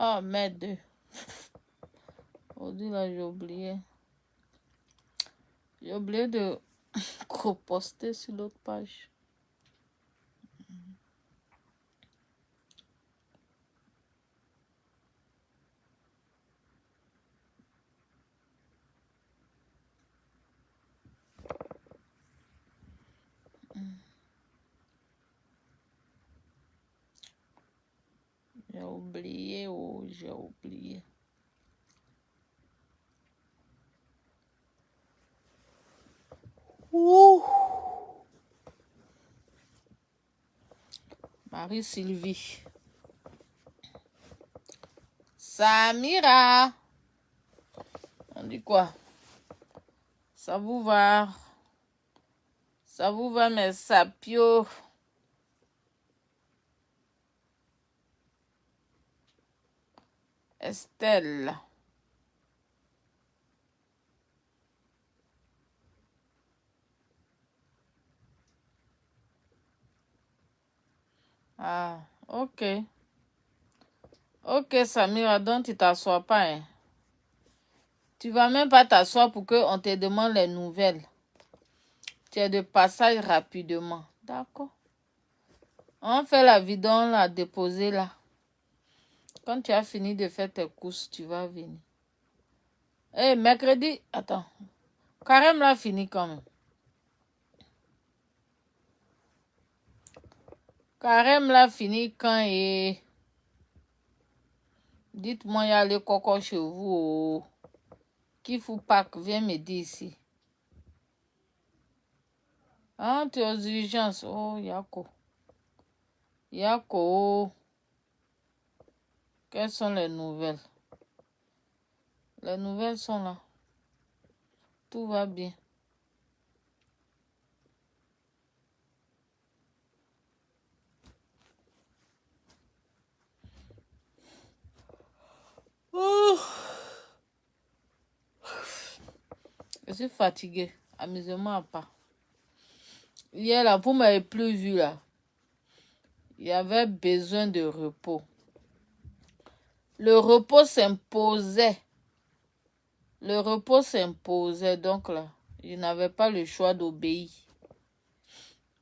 Ah, merde. Aujourd'hui, là, j'ai oublié. J'ai oublié de poster sur l'autre page. J'ai oublié, oh, j'ai oublié. Ouh. Marie-Sylvie. Samira. On dit quoi? Ça vous va? Ça vous va, mes sapios? Estelle. Ah, ok. Ok, Samira, donc tu t'assois pas. Hein? Tu vas même pas t'asseoir pour qu'on te demande les nouvelles. Tu es de passage rapidement. D'accord. On fait la vidéo, on l'a déposée là. Quand tu as fini de faire tes courses, tu vas venir. Eh, mercredi, attends. Carême l'a fini quand même. Carême l'a fini quand et... Dites-moi, il y a les cocos chez vous. Oh. Qui fout pas viens me dire ici. Ah, tu es aux urgences. Oh, Yako. Yako. Quelles sont les nouvelles? Les nouvelles sont là. Tout va bien. Je suis fatiguée. Amusement à pas. Hier, là, vous m'avez plus vu, là. Il y avait besoin de repos. Le repos s'imposait. Le repos s'imposait. Donc là, je n'avais pas le choix d'obéir.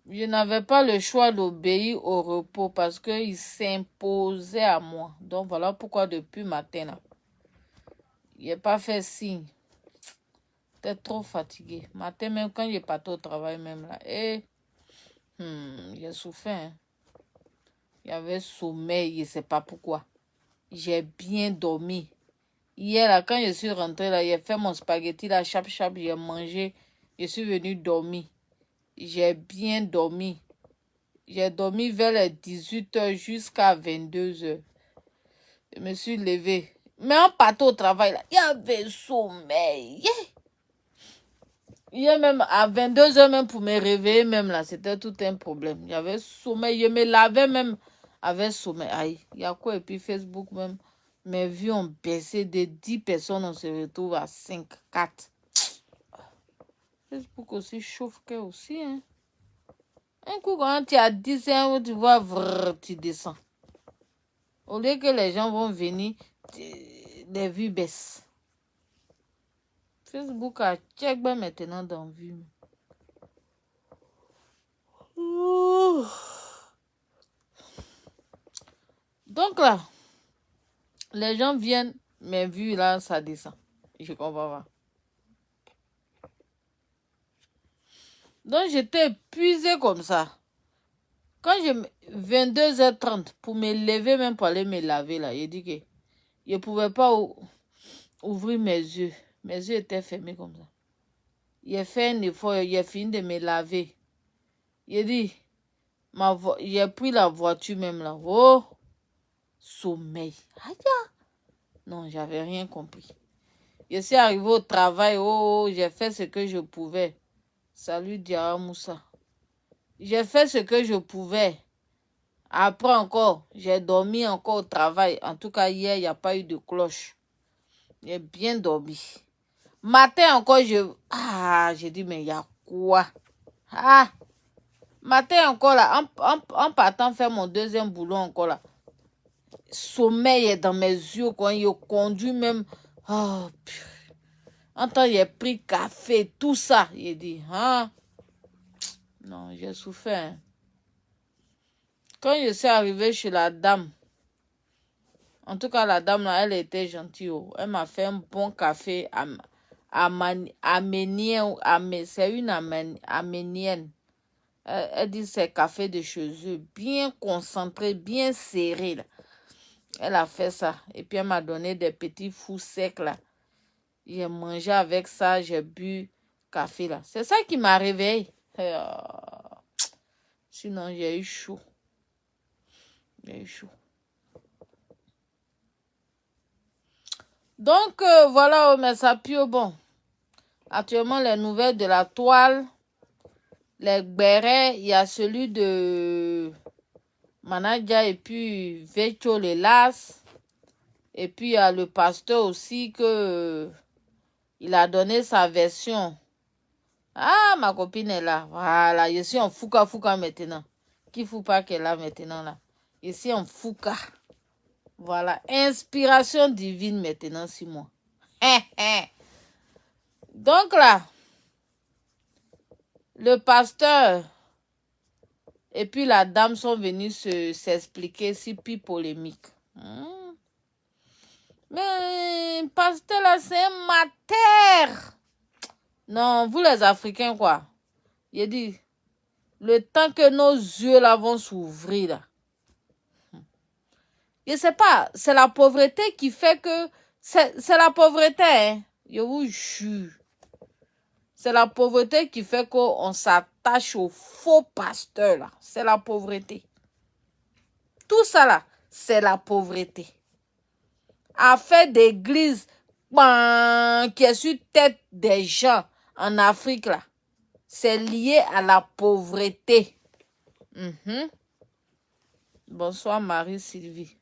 Je n'avais pas le choix d'obéir au repos parce qu'il s'imposait à moi. Donc voilà pourquoi depuis matin, là, il n'a pas fait signe. J'étais trop fatigué. Matin, même quand je pas au travail, même là, et eh, hmm, j'ai souffert. Hein. Il y avait sommeil, je ne sais pas pourquoi j'ai bien dormi. Hier, là, quand je suis rentrée, là, j'ai fait mon spaghetti, là, chap chap, j'ai mangé. Je suis venue dormir. J'ai bien dormi. J'ai dormi vers les 18h jusqu'à 22h. Je me suis levée. Mais en partant au travail, là, il y avait sommeil. Hier même, à 22h même, pour me réveiller même, là, c'était tout un problème. Il y avait sommeil. Je me lavais même avec sommeil. Aïe, il y a quoi? Et puis Facebook même, mes vues ont baissé de 10 personnes, on se retrouve à 5, 4. Facebook aussi chauffe que aussi. Hein. Un coup, quand tu as 10 ans, tu vois, tu descends. Au lieu que les gens vont venir, les vues baissent. Facebook a check maintenant dans vue. Donc là, les gens viennent, mais vu là, ça descend. Je comprends pas. Donc j'étais épuisé comme ça. Quand j'ai 22h30 pour me lever, même pour aller me laver là, il dit que je ne pouvais pas ouvrir mes yeux. Mes yeux étaient fermés comme ça. A fait un effort, a fini de me laver. Il dit, j'ai pris la voiture même là. Oh! Sommeil. Aïe! Non, j'avais rien compris. Je suis arrivé au travail. Oh, oh j'ai fait ce que je pouvais. Salut Diara Moussa. J'ai fait ce que je pouvais. Après encore, j'ai dormi encore au travail. En tout cas, hier, il n'y a pas eu de cloche. J'ai bien dormi. Matin encore, je... Ah, j'ai dit, mais il y a quoi? Ah! Matin encore là, en, en partant faire mon deuxième boulot encore là sommeil est dans mes yeux quand il conduit même. Oh, en temps, il a pris café, tout ça. Il dit, hein? Non, j'ai souffert. Hein. Quand je suis arrivé chez la dame, en tout cas, la dame, elle était gentille. Oh. Elle m'a fait un bon café aménien. C'est une aménienne. Elle, dit c'est café de chez eux, bien concentré, bien serré. Elle a fait ça. Et puis, elle m'a donné des petits fous secs. là. J'ai mangé avec ça, j'ai bu café. là. C'est ça qui m'a réveillé. Euh, sinon, j'ai eu chaud. J'ai eu chaud. Donc, euh, voilà, oh, mais pue bon. Actuellement, les nouvelles de la toile, les bérets, il y a celui de Manaja et puis Vecho Las. Et puis, il y a le pasteur aussi que il a donné sa version. Ah, ma copine est là. Voilà, je suis en fouka fouka maintenant. Qui fout pas qu'elle est là maintenant là? Je suis en fouka. Voilà, inspiration divine maintenant, Simon. Donc là, le pasteur et puis la dame sont venus s'expliquer, si puis polémique. Hmm. Mais pasteur là, c'est un mater. Non, vous les Africains, quoi. Il dit, le temps que nos yeux là vont s'ouvrir là, je sais pas, c'est la pauvreté qui fait que... C'est la pauvreté, hein. Je vous jure. C'est la pauvreté qui fait qu'on s'attache aux faux pasteurs. C'est la pauvreté. Tout ça, c'est la pauvreté. Affaire d'église qui est sur tête des gens en Afrique, là, c'est lié à la pauvreté. Mhm. Bonsoir Marie-Sylvie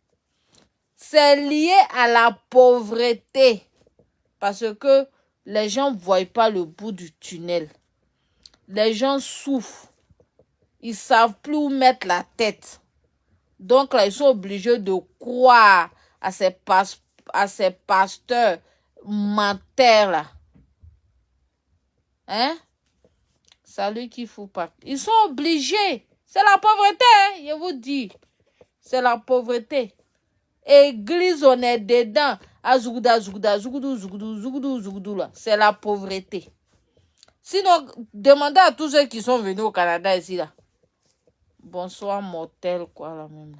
c'est lié à la pauvreté. Parce que les gens ne voient pas le bout du tunnel. Les gens souffrent. Ils ne savent plus où mettre la tête. Donc là, ils sont obligés de croire à ces, pasteurs menteurs. Hein? Salut qui fout pas. Ils sont obligés. C'est la pauvreté, hein, je vous dis. C'est la pauvreté. Église, on est dedans. C'est la pauvreté. Sinon, demandez à tous ceux qui sont venus au Canada ici, là. Bonsoir, mortel, quoi, là, même.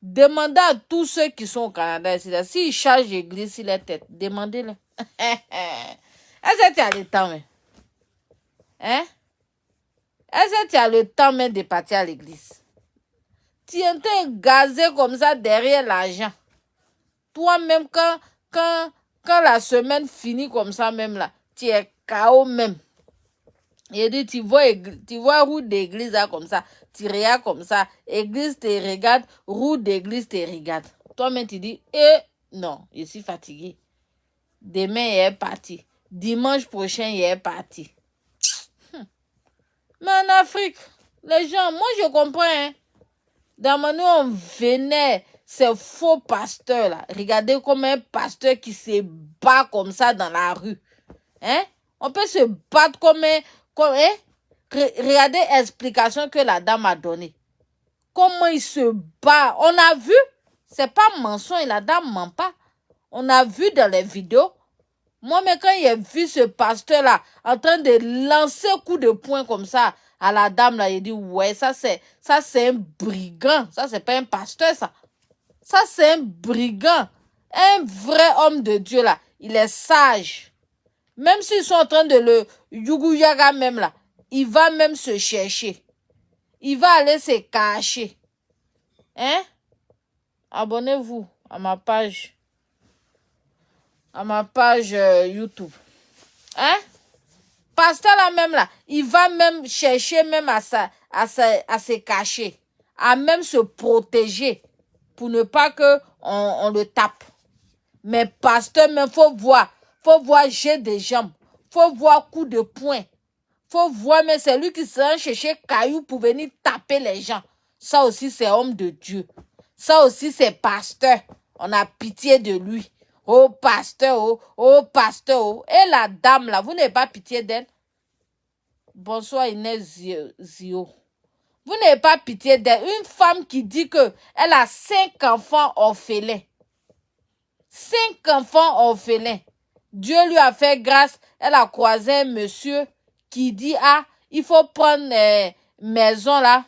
Demandez à tous ceux qui sont au Canada ici, là. S'ils chargent l'église sur la tête, demandez-le. Est-ce que tu as le temps, mais? Hein? Est-ce que tu as le temps, même, de partir à l'église? tu es gazé comme ça derrière l'argent. Toi-même, quand, quand, quand la semaine finit comme ça même là, tu es KO même. Il dit, tu vois, tu vois route d'église là comme ça, tu regardes comme ça, église te regarde, route d'église te regarde. Toi-même, tu dis, eh, non, je suis fatigué. Demain, il est parti. Dimanche prochain, il est parti. Hum. Mais en Afrique, les gens, moi je comprends, hein. Dans mon on venait, ces faux pasteurs-là. Regardez comme un pasteur qui se bat comme ça dans la rue. Hein? On peut se battre comme un... Comme, hein? Regardez l'explication que la dame a donnée. Comment il se bat? On a vu. C'est pas mensonge. La dame ment pas. On a vu dans les vidéos. Moi, mais quand j'ai vu ce pasteur-là en train de lancer un coup de poing comme ça à la dame là, il dit ouais, ça c'est ça c'est un brigand, ça c'est pas un pasteur ça. Ça c'est un brigand, un vrai homme de Dieu là, il est sage. Même s'ils sont en train de le yuguyaga même là, il va même se chercher. Il va aller se cacher. Hein? Abonnez-vous à ma page à ma page euh, YouTube. Hein? pasteur là même là, il va même chercher même à, à, à se cacher, à même se protéger pour ne pas que on, le tape. Mais pasteur, même faut voir, faut voir j'ai des jambes, faut voir coup de poing, faut voir mais c'est lui qui s'est chercher caillou pour venir taper les gens. Ça aussi c'est homme de Dieu. Ça aussi, c'est pasteur. On a pitié de lui. Oh, pasteur, oh, oh, pasteur, oh. Et la dame, là, vous n'avez pas pitié d'elle? Bonsoir, Inès Zio. Vous n'avez pas pitié d'elle. Une femme qui dit que elle a cinq enfants orphelins. Cinq enfants orphelins. Dieu lui a fait grâce. Elle a croisé un monsieur qui dit, ah, il faut prendre une maison là.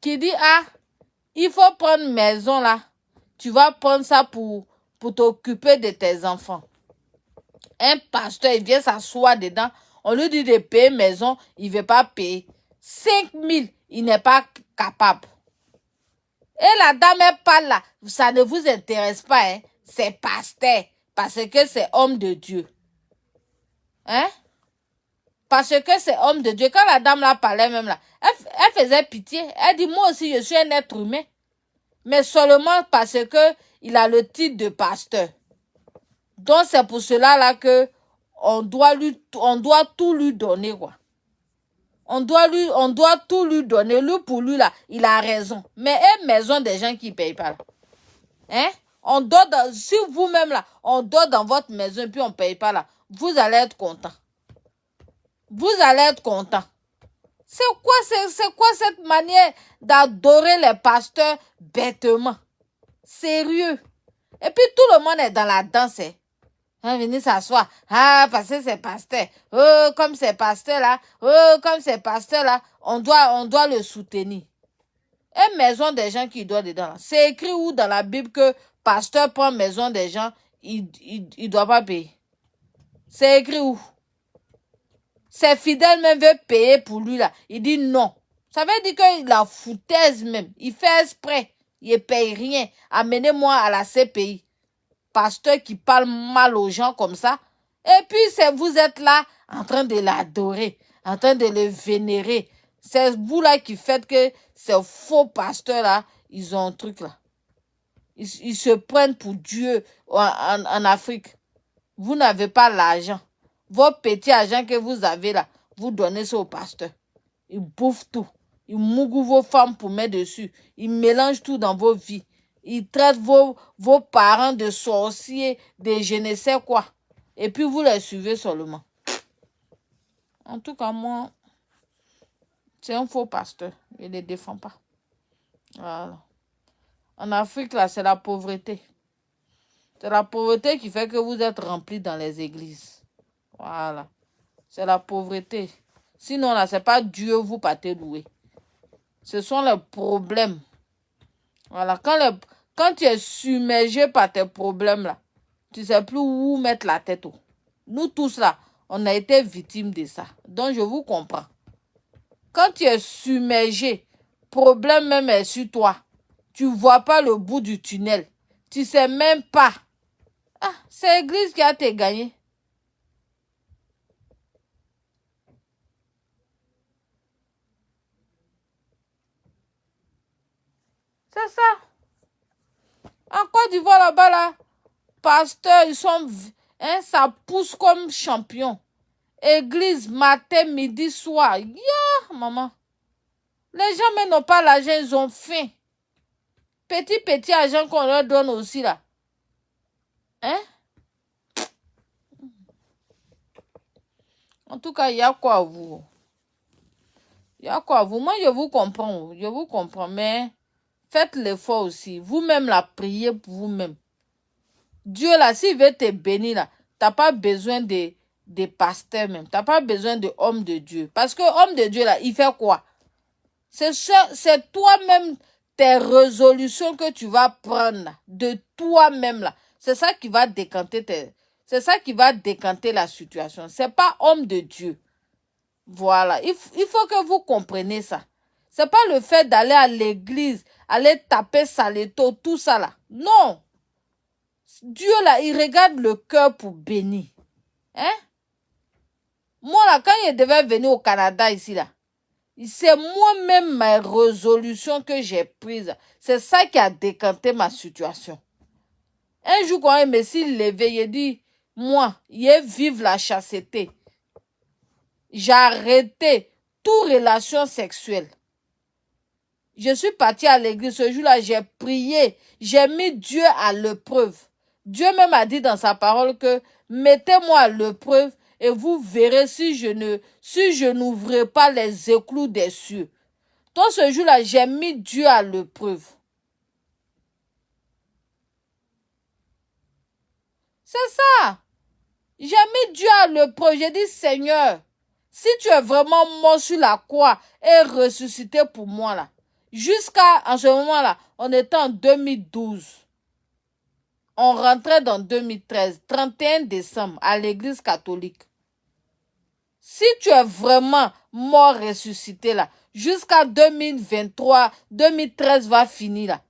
Qui dit, ah, il faut prendre maison là. Tu vas prendre ça pour, t'occuper de tes enfants. Un pasteur, il vient s'asseoir dedans. On lui dit de payer maison, il ne veut pas payer. 5 000, il n'est pas capable. Et la dame est pas là. Ça ne vous intéresse pas, hein? C'est pasteur. Parce que c'est homme de Dieu. Hein? Parce que c'est homme de Dieu. Quand la dame là parlait même là, elle, elle faisait pitié. Elle dit, moi aussi, je suis un être humain mais seulement parce que il a le titre de pasteur. Donc c'est pour cela là que on doit tout lui donner quoi. On doit tout lui donner lui pour lui là, il a raison. Mais une maison des gens qui payent pas. Hein? On dort dans, si vous-même là, on dort dans votre maison et puis on paye pas là, vous allez être content. Vous allez être content. C'est quoi, quoi cette manière d'adorer les pasteurs bêtement? Sérieux. Et puis tout le monde est dans la danse. Hein? hein venez s'asseoir. Ah, parce que c'est pasteur. Oh, comme c'est pasteur là. Oh, comme c'est pasteur là. On doit, on doit le soutenir. Et maison des gens qui doivent dedans. C'est écrit où dans la Bible que pasteur prend maison des gens, il, il doit pas payer? C'est écrit où? Ses fidèles même veulent payer pour lui là. Il dit non. Ça veut dire qu'il la foutaise même. Il fait exprès. Il ne paye rien. Amenez-moi à la CPI. Pasteur qui parle mal aux gens comme ça. Et puis, vous êtes là en train de l'adorer, en train de le vénérer. C'est vous là qui faites que ces faux pasteurs là, ils ont un truc là. Ils, se prennent pour Dieu en Afrique. Vous n'avez pas l'argent. Vos petits agents que vous avez là, vous donnez ça au pasteur. Il bouffe tout. Il mougue vos femmes pour mettre dessus. Il mélange tout dans vos vies. Il traite vos, vos parents de sorciers, de je ne sais quoi. Et puis vous les suivez seulement. En tout cas, moi, c'est un faux pasteur. Il ne les défend pas. Voilà. En Afrique, là, c'est la pauvreté. C'est la pauvreté qui fait que vous êtes remplis dans les églises. Voilà. C'est la pauvreté. Sinon, là, c'est pas Dieu vous partez louer. Ce sont les problèmes. Voilà. Quand, tu es submergé par tes problèmes, là, tu sais plus où mettre la tête. Nous tous, là, on a été victimes de ça. Donc, je vous comprends. Quand tu es submergé, problème même est sur toi. Tu vois pas le bout du tunnel. Tu sais même pas. Ah, c'est l'église qui a te gagné. C'est ça. En Côte d'Ivoire, là-bas, là, pasteurs, ils sont... Hein, ça pousse comme champion. Église, matin, midi, soir. Ya, maman. Les gens, mais n'ont pas l'argent, ils ont faim. Petit, petit argent qu'on leur donne aussi, là. Hein? En tout cas, il y a quoi à vous? Il y a quoi à vous? Moi, je vous comprends. Je vous comprends, mais... Faites l'effort aussi. Vous-même, la priez pour vous-même. Dieu, là, s'il veut te bénir, là, tu n'as pas besoin de, de pasteurs même. Tu n'as pas besoin de homme de Dieu. Parce que homme de Dieu, là, il fait quoi? C'est toi-même, tes résolutions que tu vas prendre, de toi-même, là. C'est ça qui va décanter tes... C'est ça qui va décanter la situation. C'est pas homme de Dieu. Voilà. Il, il faut que vous compreniez ça. C'est pas le fait d'aller à l'église, aller taper Saleto, tout ça là. Non. Dieu là, il regarde le cœur pour bénir. Hein? Moi là, quand je devais venir au Canada ici là, c'est moi-même ma résolution que j'ai prise. C'est ça qui a décanté ma situation. Un jour, quand je me suis levé, il dit, moi, j'ai vivre la chasteté. J'ai arrêté toute relation sexuelle. Je suis partie à l'église ce jour-là, j'ai prié, j'ai mis Dieu à l'épreuve. Dieu même a dit dans sa parole que mettez-moi à l'épreuve et vous verrez si je ne pas les éclous des cieux. Dans ce jour-là, j'ai mis Dieu à l'épreuve. C'est ça. J'ai mis Dieu à l'épreuve. J'ai dit, Seigneur, si tu es vraiment mort sur la croix et ressuscité pour moi là, jusqu'à en ce moment-là, on était en 2012. On rentrait dans 2013, 31 décembre, à l'église catholique. Si tu es vraiment mort ressuscité là, jusqu'à 2023, 2013 va finir là,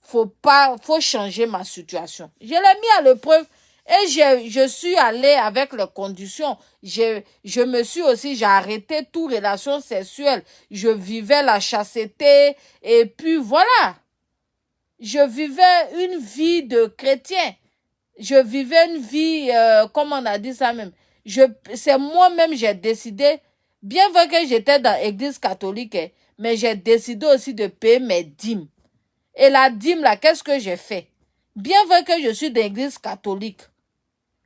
faut pas, faut changer ma situation. Je l'ai mis à l'épreuve et je, je suis allée avec les conditions. Je, je me suis aussi, j'ai arrêté toute relation sexuelle. Je vivais la chasteté et puis voilà. Je vivais une vie de chrétien. Je vivais une vie, euh, comme on a dit ça même, je, c'est moi-même, j'ai décidé, bien vrai que j'étais dans l'église catholique, mais j'ai décidé aussi de payer mes dîmes. Et la dîme, là, qu'est-ce que j'ai fait? Bien vrai que je suis dans l'église catholique,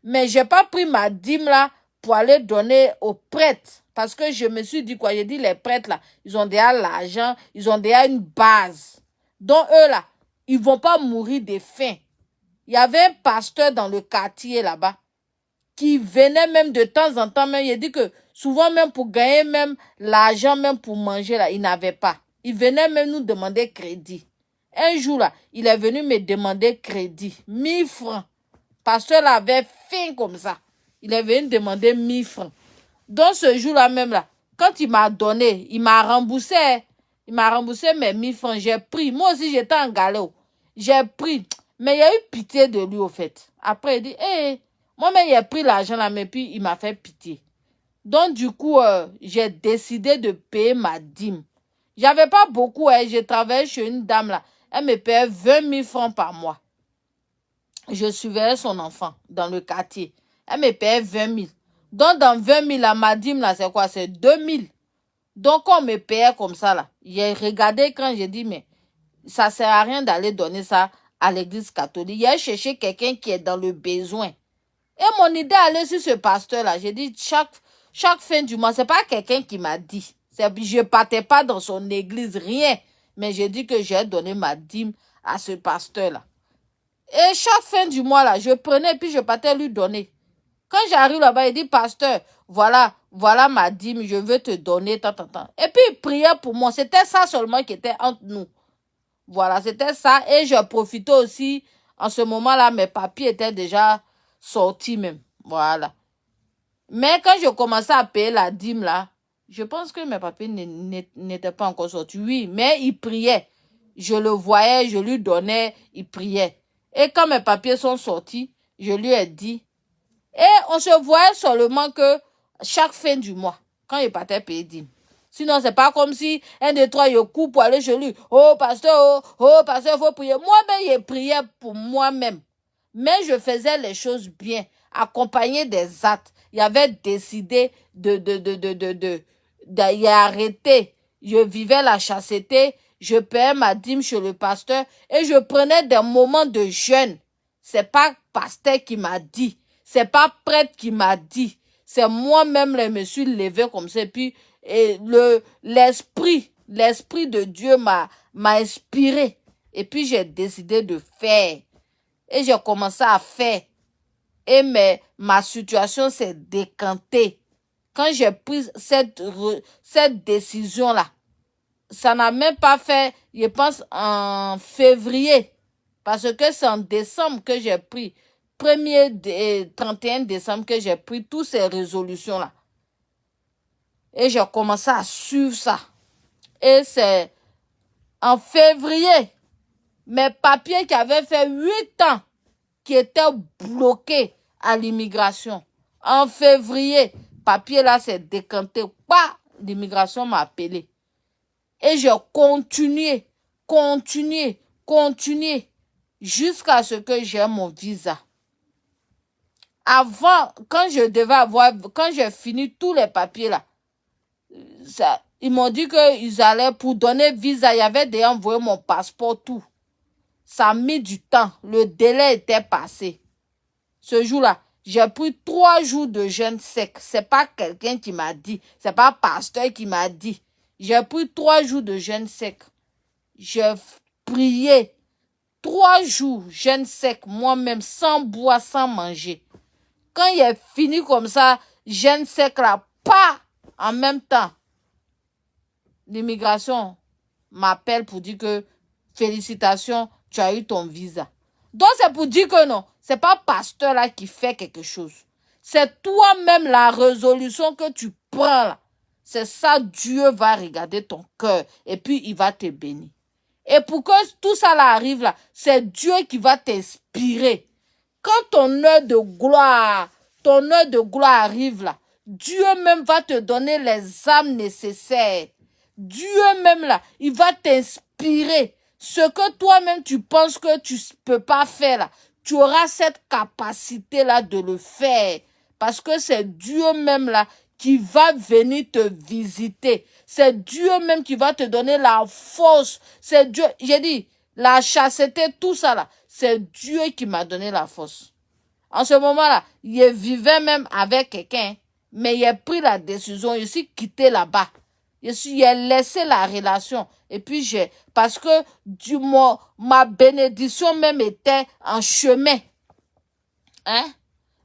mais j'ai pas pris ma dîme, là, pour aller donner aux prêtres. Parce que je me suis dit quoi? J'ai dit, les prêtres, là, ils ont déjà l'argent, ils ont déjà une base. Donc, eux, là, ils vont pas mourir de faim. Il y avait un pasteur dans le quartier, là-bas qui venait même de temps en temps, il dit que souvent même pour gagner même l'argent, même pour manger, là, il n'avait pas. Il venait même nous demander crédit. Un jour, là, il est venu me demander crédit. 1000 francs. Pasteur avait faim comme ça. Il est venu demander 1000 francs. Dans ce jour-là même, là, quand il m'a donné, il m'a remboursé. Il m'a remboursé mes 1000 francs. J'ai pris. Moi aussi, j'étais en galère. J'ai pris. Mais il y a eu pitié de lui, au fait. Après, il dit, hé, moi-même, j'ai pris l'argent là, mais puis il m'a fait pitié. Donc, du coup, euh, j'ai décidé de payer ma dîme. J'avais pas beaucoup, hein. je travaillais chez une dame là. Elle me payait 20 000 francs par mois. Je suivais son enfant dans le quartier. Elle me payait 20 000. Donc, dans 20 000, là, ma dîme, là, c'est quoi? C'est 2 000. Donc, on me payait comme ça, là. J'ai regardé quand j'ai dit, mais ça sert à rien d'aller donner ça à l'église catholique. J'ai cherché quelqu'un qui est dans le besoin. Et mon idée allait sur ce pasteur-là. J'ai dit, chaque, chaque fin du mois, c'est pas quelqu'un qui m'a dit. Je partais pas dans son église, rien. Mais j'ai dit que j'ai donné ma dîme à ce pasteur-là. Et chaque fin du mois, là, je prenais, puis je partais lui donner. Quand j'arrive là-bas, il dit, pasteur, voilà, voilà ma dîme, je veux te donner, tant, tant, tant. Et puis, il priait pour moi. C'était ça seulement qui était entre nous. Voilà, c'était ça. Et je profitais aussi, en ce moment-là, mes papiers étaient déjà sorti même. Voilà. Mais quand je commençais à payer la dîme là, je pense que mes papiers n'étaient pas encore sortis. Oui, mais il priait. Je le voyais, je lui donnais, il priait. Et quand mes papiers sont sortis, je lui ai dit. Et on se voyait seulement que chaque fin du mois, quand il partait payer dîme. Sinon, c'est pas comme si un, deux, trois, je coupe pour aller chez lui. Oh, pasteur, oh, oh pasteur, il faut prier. Moi-même, il priait pour moi-même. Mais je faisais les choses bien, accompagné des actes. Il avait décidé de, de, de, de, de, de, d'y arrêter. Je vivais la chasteté, je payais ma dîme chez le pasteur et je prenais des moments de jeûne. C'est pas pasteur qui m'a dit, c'est pas prêtre qui m'a dit, c'est moi-même je me suis levé comme ça. Puis et le l'esprit, l'esprit de Dieu m'a m'a inspiré. Et puis j'ai décidé de faire. Et j'ai commencé à faire. Et mais, ma situation s'est décantée. Quand j'ai pris cette, cette décision-là, ça n'a même pas fait, je pense, en février. Parce que c'est en décembre que j'ai pris, 1er 31 décembre que j'ai pris toutes ces résolutions-là. Et j'ai commencé à suivre ça. Et c'est en février mes papiers qui avaient fait huit ans qui étaient bloqués à l'immigration. En février, papier là s'est décanté. Pas l'immigration m'a appelé. Et j'ai continué, continué, continué jusqu'à ce que j'ai mon visa. avant, quand je devais avoir, quand j'ai fini tous les papiers là, ils m'ont dit qu'ils allaient, pour donner visa, il y déjà envoyé mon passeport, tout. Ça a mis du temps. Le délai était passé. Ce jour-là, j'ai pris trois jours de jeûne sec. C'est pas quelqu'un qui m'a dit. C'est pas pasteur qui m'a dit. J'ai pris trois jours de jeûne sec. J'ai prié. Trois jours jeûne sec, moi-même, sans boire, sans manger. Quand il est fini comme ça, jeûne sec là, pas en même temps. L'immigration m'appelle pour dire que félicitations, tu as eu ton visa. Donc c'est pour dire que non, c'est pas pasteur là qui fait quelque chose. C'est toi-même la résolution que tu prends là. C'est ça, Dieu va regarder ton cœur et puis il va te bénir. Et pour que tout ça là arrive là, c'est Dieu qui va t'inspirer. Quand ton heure de gloire, ton heure de gloire arrive là, Dieu même va te donner les âmes nécessaires. Dieu même là, il va t'inspirer. Ce que toi-même tu penses que tu peux pas faire là, tu auras cette capacité là de le faire. Parce que c'est Dieu même là qui va venir te visiter. C'est Dieu même qui va te donner la force. C'est Dieu, j'ai dit, la chasseté, tout ça là, c'est Dieu qui m'a donné la force. En ce moment-là, il vivait même avec quelqu'un, mais il a pris la décision, il s'est quitté là-bas. Je suis, ai laissé la relation. Et puis j'ai, parce que du moins, ma bénédiction même était en chemin. Hein?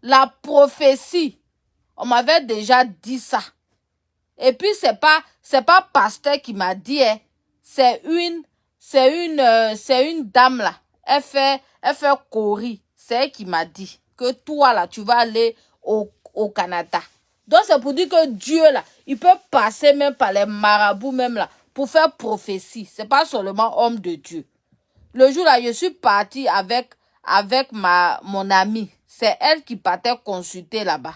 La prophétie, on m'avait déjà dit ça. Et puis c'est pas, pas pasteur qui m'a dit, hein. C'est une, une, euh, une dame là. Elle fait, elle fait. C'est elle qui m'a dit que toi là, tu vas aller au, au Canada. Donc c'est pour dire que Dieu là, il peut passer même par les marabouts même là pour faire prophétie. C'est pas seulement homme de Dieu. Le jour là, je suis partie avec avec ma mon amie. C'est elle qui partait consulter là-bas.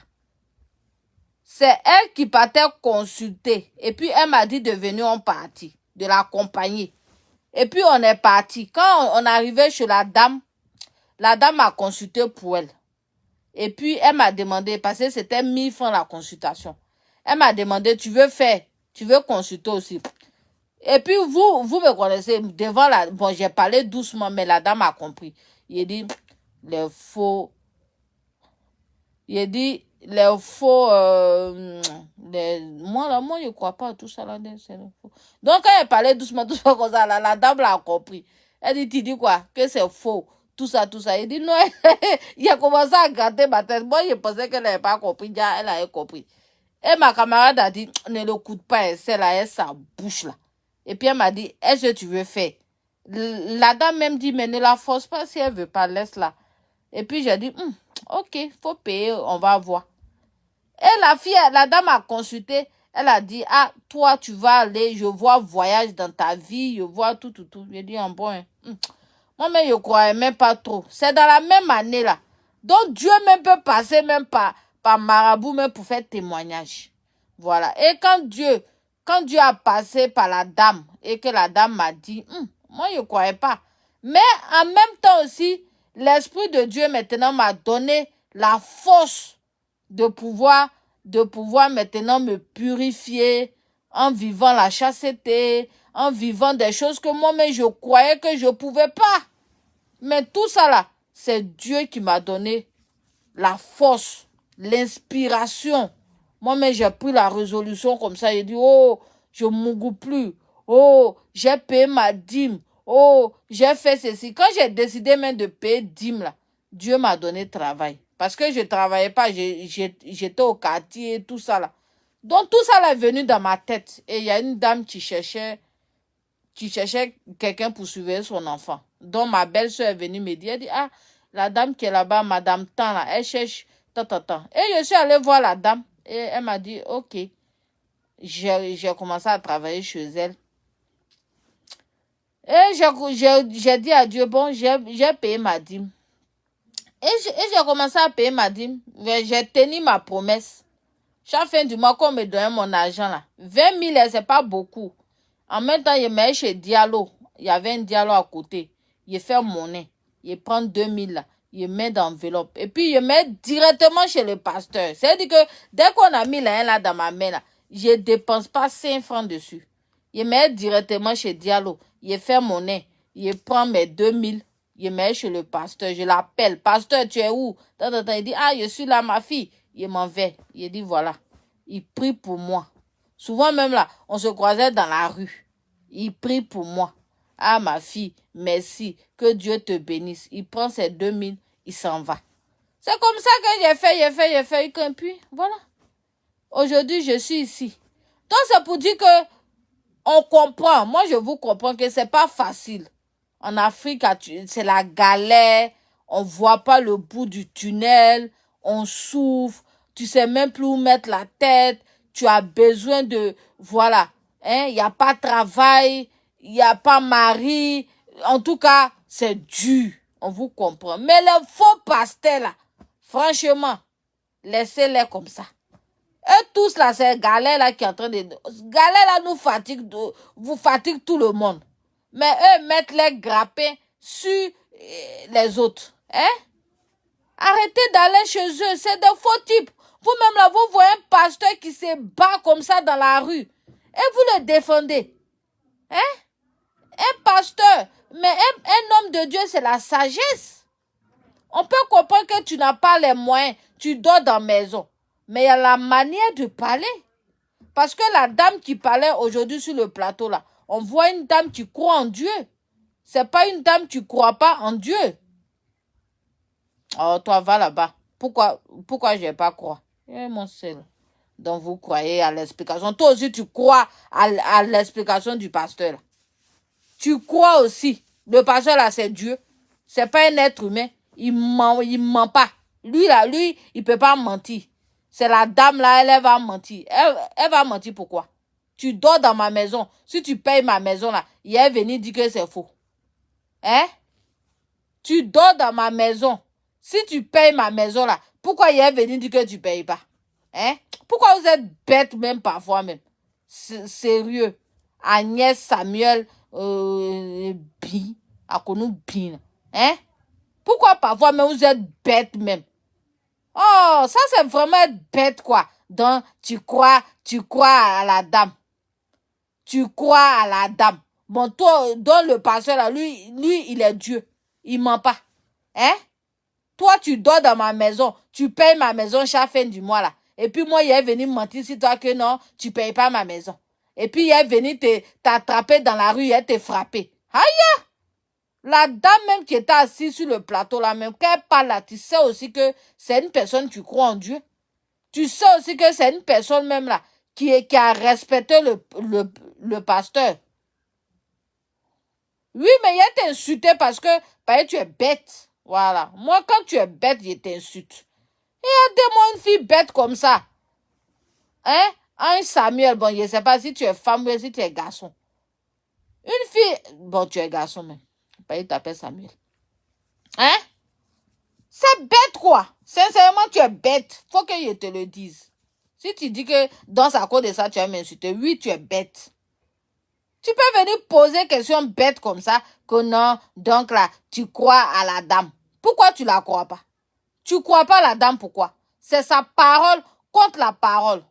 C'est elle qui partait consulter. Et puis elle m'a dit de venir en partie, de l'accompagner. Et puis on est parti. Quand on arrivait chez la dame, la dame m'a consulté pour elle. Et puis, elle m'a demandé, parce que c'était 1000 francs la consultation. Elle m'a demandé, tu veux faire, tu veux consulter aussi. Et puis, vous, vous me connaissez, devant la... Bon, j'ai parlé doucement, mais la dame a compris. Il dit, les faux... Il dit, les faux... Euh, moi, là, moi, je ne crois pas à tout ça, là, c'est faux. Donc, quand elle parlait doucement, tout ça, comme ça, la dame l'a compris. Elle dit, tu dis quoi? Que c'est faux tout ça, tout ça. Il dit non, il a commencé à gratter ma tête. Moi, je pensais qu'elle n'avait pas compris. Déjà, elle avait compris. Et ma camarade a dit, ne l'écoute pas, elle là, elle sa bouche là. Et puis elle m'a dit, est-ce que tu veux faire? La dame même dit, mais ne la force pas si elle veut pas, laisse-la. Et puis j'ai dit, hum, ok, faut payer, on va voir. Et la fille, la dame a consulté, elle a dit, ah, toi, tu vas aller, je vois voyage dans ta vie, je vois tout, tout, tout. J'ai dit, en bon, hein. hum. Moi-même, je ne croyais même pas trop. C'est dans la même année là. Donc, Dieu même peut passer même par, par marabout même pour faire témoignage. Voilà. Et quand Dieu, quand Dieu a passé par la dame et que la dame m'a dit, hum, moi, je ne croyais pas. Mais en même temps aussi, l'Esprit de Dieu maintenant m'a donné la force de pouvoir, maintenant me purifier en vivant la chasteté, en vivant des choses que moi-même je croyais que je ne pouvais pas. Mais tout ça là, c'est Dieu qui m'a donné la force, l'inspiration. Moi-même, j'ai pris la résolution comme ça. J'ai dit, oh, je ne plus. Oh, j'ai payé ma dîme. Oh, j'ai fait ceci. Quand j'ai décidé de payer dîme, là, Dieu m'a donné travail. Parce que je ne travaillais pas, j'étais au quartier, tout ça là. Donc tout ça là est venu dans ma tête. Et il y a une dame qui cherchait qui cherchait quelqu'un pour surveiller son enfant. Donc ma belle-soeur est venue me dire, elle dit, ah, la dame qui est là-bas, madame Tan, là, elle cherche tant, tant, tant. Et je suis allée voir la dame et elle m'a dit, ok. J'ai commencé à travailler chez elle. Et j'ai dit à Dieu, bon, j'ai payé ma dîme. Et j'ai commencé à payer ma dîme. J'ai tenu ma promesse. Chaque fin du mois qu'on me donnait mon argent, là, 20 000, c'est pas beaucoup. En même temps, je mets chez Diallo. Il y avait un Diallo à côté. Je fais monnaie. Je prends 2 000, là. Je mets dans l'enveloppe. Et puis, je mets directement chez le pasteur. C'est-à-dire que dès qu'on a mis là, là dans ma main, là, je dépense pas 5 francs dessus. Je mets directement chez Diallo. Je fais monnaie. Je prends mes 2 000 Yemel chez le pasteur, je l'appelle. Pasteur, tu es où? Il dit, ah, je suis là, ma fille. Il m'en vais. Il dit, voilà. Il prie pour moi. Souvent même là, on se croisait dans la rue. Il prie pour moi. Ah, ma fille, merci. Que Dieu te bénisse. Il prend ses 2000, il s'en va. C'est comme ça que j'ai fait, j'ai fait, j'ai fait. Et puis, voilà. Aujourd'hui, je suis ici. Donc, c'est pour dire que on comprend. Moi, je vous comprends que c'est pas facile. En Afrique, c'est la galère. On voit pas le bout du tunnel. On souffre. Tu sais même plus où mettre la tête. Tu as besoin de, voilà. Hein, il a pas travail. Il n'y a pas mari. En tout cas, c'est dur. On vous comprend. Mais les faux pasteurs, là, franchement, laissez-les comme ça. Et tous là, c'est galère là qui est en train de... Galère là nous fatigue, vous fatigue tout le monde. Mais eux mettent les grappins sur euh, les autres. Hein? Arrêtez d'aller chez eux, c'est de faux types. Vous-même là, vous voyez un pasteur qui se bat comme ça dans la rue. Et vous le défendez. Hein? Un pasteur, mais un, un homme de Dieu, c'est la sagesse. On peut comprendre que tu n'as pas les moyens. Tu dors dans la maison. Mais il y a la manière de parler. Parce que la dame qui parlait aujourd'hui sur le plateau, là, on voit une dame qui croit en Dieu. C'est pas une dame qui croit pas en Dieu. Oh, toi, va là-bas. Pourquoi, pourquoi je pas croire? Eh, mon seul. Donc, vous croyez à l'explication. Toi aussi, tu crois à, l'explication du pasteur. Tu crois aussi. Le pasteur, là, c'est Dieu. C'est pas un être humain. Il ment, il ment pas. Lui, là, lui, il peut pas mentir. C'est la dame là, elle, va mentir. Elle, va mentir pourquoi? Tu dors dans ma maison. Si tu payes ma maison là, il est venu dire que c'est faux. Hein? Tu dors dans ma maison. Si tu payes ma maison là, pourquoi il est venu dire que tu payes pas? Hein? Pourquoi vous êtes bête même parfois même? Sérieux. Agnès Samuel euh, Bi, à connu Bin. Hein? Pourquoi parfois même vous êtes bête même? Oh, ça c'est vraiment bête quoi. Donc tu crois, tu crois à la dame. Tu crois à la dame. Bon, toi, dans le pasteur là, lui, lui, il est Dieu. Il ment pas. Hein? Toi, tu dors dans ma maison. Tu payes ma maison chaque fin du mois là. Et puis moi, il est venu mentir sur toi que non, tu payes pas ma maison. Et puis il est venu t'attraper dans la rue, il te frapper. Aïe! La dame même qui était assise sur le plateau là même, quand elle parle là, tu sais aussi que c'est une personne qui croit en Dieu. Tu sais aussi que c'est une personne même là qui, qui a respecté le, le, le pasteur. Oui, mais il est insulté parce que bah, tu es bête. Voilà. Moi, quand tu es bête, il t'insulte. Et aidez-moi une fille bête comme ça. Hein? Un Samuel, bon, je ne sais pas si tu es femme ou si tu es garçon. Une fille, bon, tu es garçon, mais il t'appelle Samuel. Hein? C'est bête, quoi. Sincèrement, tu es bête. Faut que je te le dise. Si tu dis que dans sa cause de ça, tu as m'insulter, oui, tu es bête. Tu peux venir poser question bête comme ça, que non, donc là, tu crois à la dame. Pourquoi tu la crois pas? Tu crois pas à la dame, pourquoi? C'est sa parole contre la parole.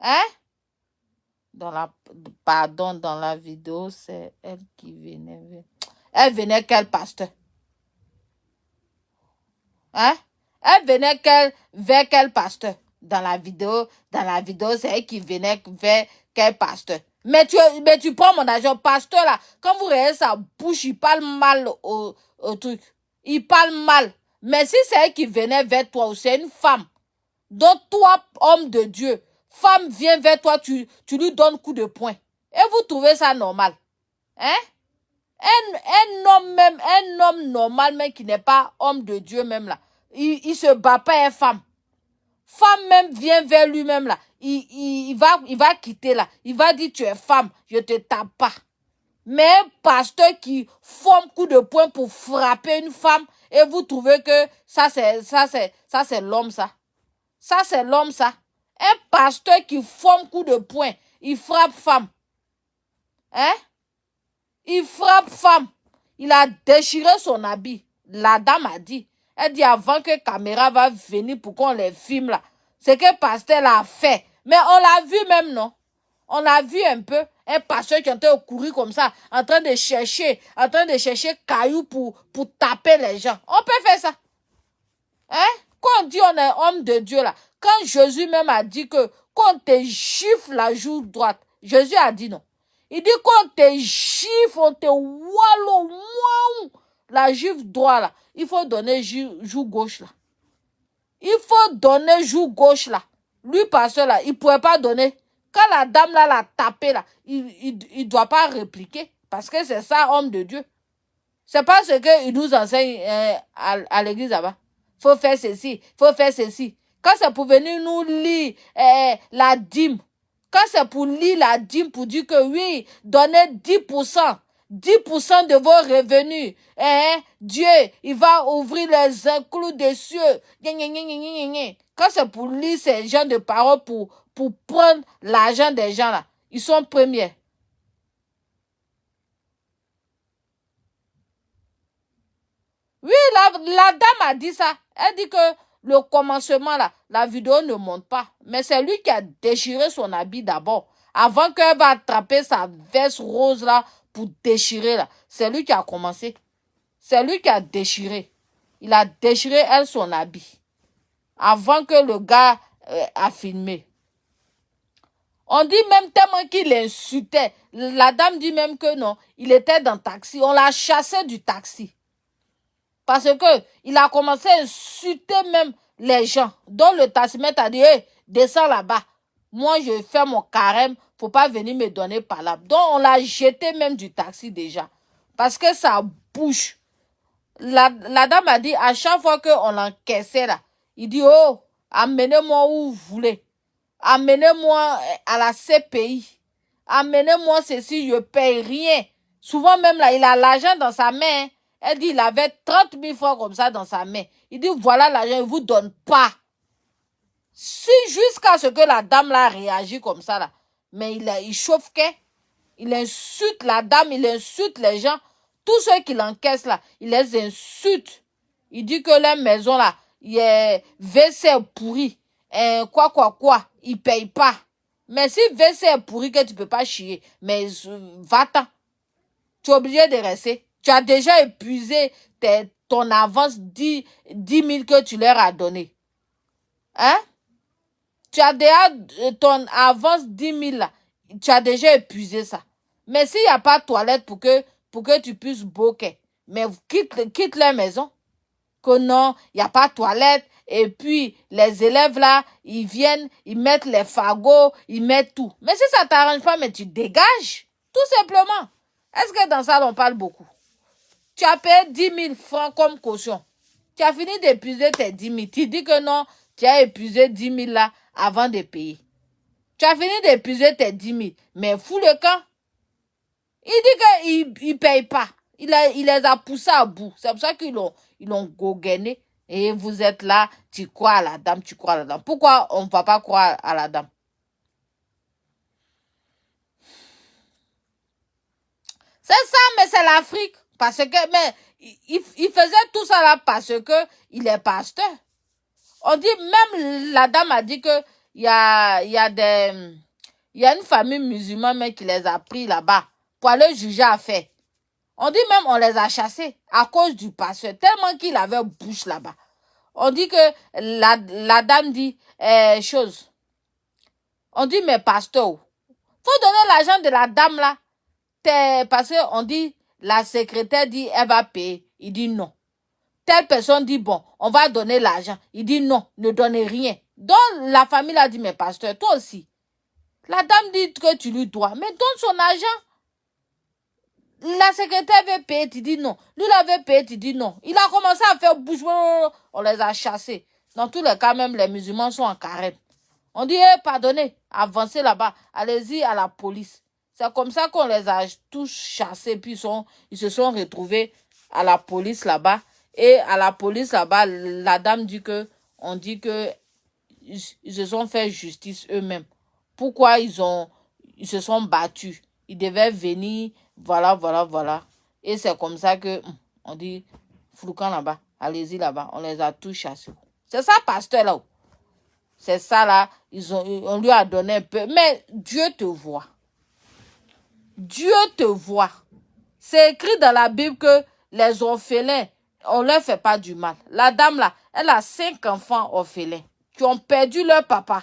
Hein? dans la pardon dans la vidéo c'est elle qui venait elle venait quel pasteur? Hein? Elle venait quel vers quel pasteur dans la vidéo dans la vidéo c'est elle qui venait vers quel pasteur mais tu mais tu prends mon argent pasteur là quand vous regardez sa bouche il parle mal au, au truc il parle mal mais si c'est elle qui venait vers toi ou c'est une femme donc toi homme de Dieu femme vient vers toi, tu, tu lui donnes coup de poing. Et vous trouvez ça normal. Hein? Un, un homme même, un homme normal même qui n'est pas homme de Dieu même là, il, il se bat pas une femme. Femme même vient vers lui-même là, il, il, va, il va quitter là, il va dire tu es femme, je te tape pas. Mais un pasteur qui forme coup de poing pour frapper une femme et vous trouvez que ça c'est ça c'est ça c'est l'homme ça. Ça c'est l'homme ça. Un pasteur qui forme coup de poing, il frappe femme. Hein? Il frappe femme. Il a déchiré son habit. La dame a dit. Elle dit avant que caméra va venir pour qu'on les filme là. Ce que pasteur a fait. Mais on l'a vu même, non? On a vu un peu un pasteur qui était courir comme ça, en train de chercher, en train de chercher cailloux pour, pour taper les gens. On peut faire ça. Hein? Quand on dit on est homme de Dieu là, quand Jésus même a dit que quand te gifle la joue droite, Jésus a dit non. Il dit qu'on te gifle, on te wallo, la juive droite là, il faut donner joue gauche là. Il faut donner joue gauche là. Lui, pasteur là, il ne pouvait pas donner. Quand la dame là l'a tapé là, il ne il, doit pas répliquer. Parce que c'est ça, homme de Dieu. C'est pas ce qu'il nous enseigne euh, à, l'église là-bas. faut faire ceci, faut faire ceci. Quand c'est pour venir nous lire euh, la dîme, quand c'est pour lire la dîme, pour dire que oui, donnez 10%, 10% de vos revenus, hein, Dieu, il va ouvrir les inclus des cieux. Quand c'est pour lire ces gens de paroles pour, pour prendre l'argent des gens là, ils sont premiers. Oui, la, la dame a dit ça. Elle dit que le commencement là, la vidéo ne monte pas. Mais c'est lui qui a déchiré son habit d'abord. Avant qu'elle va attraper sa veste rose là pour déchirer là. C'est lui qui a commencé. C'est lui qui a déchiré. Il a déchiré elle son habit. Avant que le gars euh, a filmé. On dit même tellement qu'il insultait. La dame dit même que non, il était dans le taxi. On l'a chassé du taxi. Parce que il a commencé à insulter même les gens. Donc le taximètre a dit, hey, descends là-bas. Moi, je fais mon carême. Faut pas venir me donner par là. Donc on l'a jeté même du taxi déjà. Parce que ça bouge. La, la dame a dit, à chaque fois qu'on l'encaissait là, il dit, oh, amenez-moi où vous voulez. Amenez-moi à la CPI. Amenez-moi ceci, je paye rien. Souvent même là, il a l'argent dans sa main. Elle dit, il avait 30 000 francs comme ça dans sa main. Il dit, voilà l'argent, il vous donne pas. Si jusqu'à ce que la dame là réagit comme ça là, mais il, il chauffe il insulte la dame, il insulte les gens. Tous ceux qui l'encaissent là, il les insulte. Il dit que la maison là, il est WC pourri. Et quoi, quoi, quoi, il paye pas. Mais si WC est pourri que tu peux pas chier, mais euh, va-t'en. Tu es obligé de rester. Tu as déjà épuisé ton avance 10, 10 000 que tu leur as donné. Hein? Tu as déjà euh, ton avance 10 000 là. Tu as déjà épuisé ça. Mais s'il n'y a pas de toilette pour que, tu puisses boquer, mais quitte, quitte la maison. Que non, il n'y a pas de toilette. Et puis, les élèves là, ils viennent, ils mettent les fagots, ils mettent tout. Mais si ça t'arrange pas, mais tu dégages. Tout simplement. Est-ce que dans ça, on parle beaucoup? Tu as payé 10 000 francs comme caution. Tu as fini d'épuiser tes 10 000. Tu dis que non, tu as épuisé 10 000 là avant de payer. Tu as fini d'épuiser tes 10 000. Mais fous le camp. Il dit qu'il ne paye pas. Il, il les a poussés à bout. C'est pour ça qu'ils l'ont ils. Et vous êtes là, tu crois à la dame, tu crois à la dame. Pourquoi on ne va pas croire à la dame? C'est ça, mais c'est l'Afrique. Parce que, mais, il, il, faisait tout ça là parce que il est pasteur. On dit, même la dame a dit que il y a, y a une famille musulmane qui les a pris là-bas pour aller juger à fait. On dit même on les a chassés à cause du pasteur, tellement qu'il avait bouche là-bas. On dit que la, la dame dit eh, chose. On dit, mais pasteur, faut donner l'argent de la dame là. Parce qu'on dit, la secrétaire dit, elle va payer. Il dit non. Telle personne dit, bon, on va donner l'argent. Il dit non, ne donnez rien. Donc, la famille a dit, mais pasteur, toi aussi. La dame dit que tu lui dois, mais donne son argent. La secrétaire veut payer, tu dis non. Lui, il avait payé, tu dis non. Il a commencé à faire bouche, on les a chassés. Dans tous les cas, même les musulmans sont en carême. On dit, eh, pardonnez, avancez là-bas, allez-y à la police. C'est comme ça qu'on les a tous chassés, puis ils se sont retrouvés à la police là-bas. Et à la police là-bas, la dame dit que, on dit que ils, se sont fait justice eux-mêmes. Pourquoi ils ont, ils se sont battus? Ils devaient venir, voilà, voilà, voilà. Et c'est comme ça que hum, on dit, Floucan là-bas, allez-y là-bas, on les a tous chassés. C'est ça, pasteur là. C'est ça là, ils ont, on lui a donné un peu. Mais Dieu te voit. Dieu te voit. C'est écrit dans la Bible que les orphelins, on ne leur fait pas du mal. La dame là, elle a cinq enfants orphelins qui ont perdu leur papa.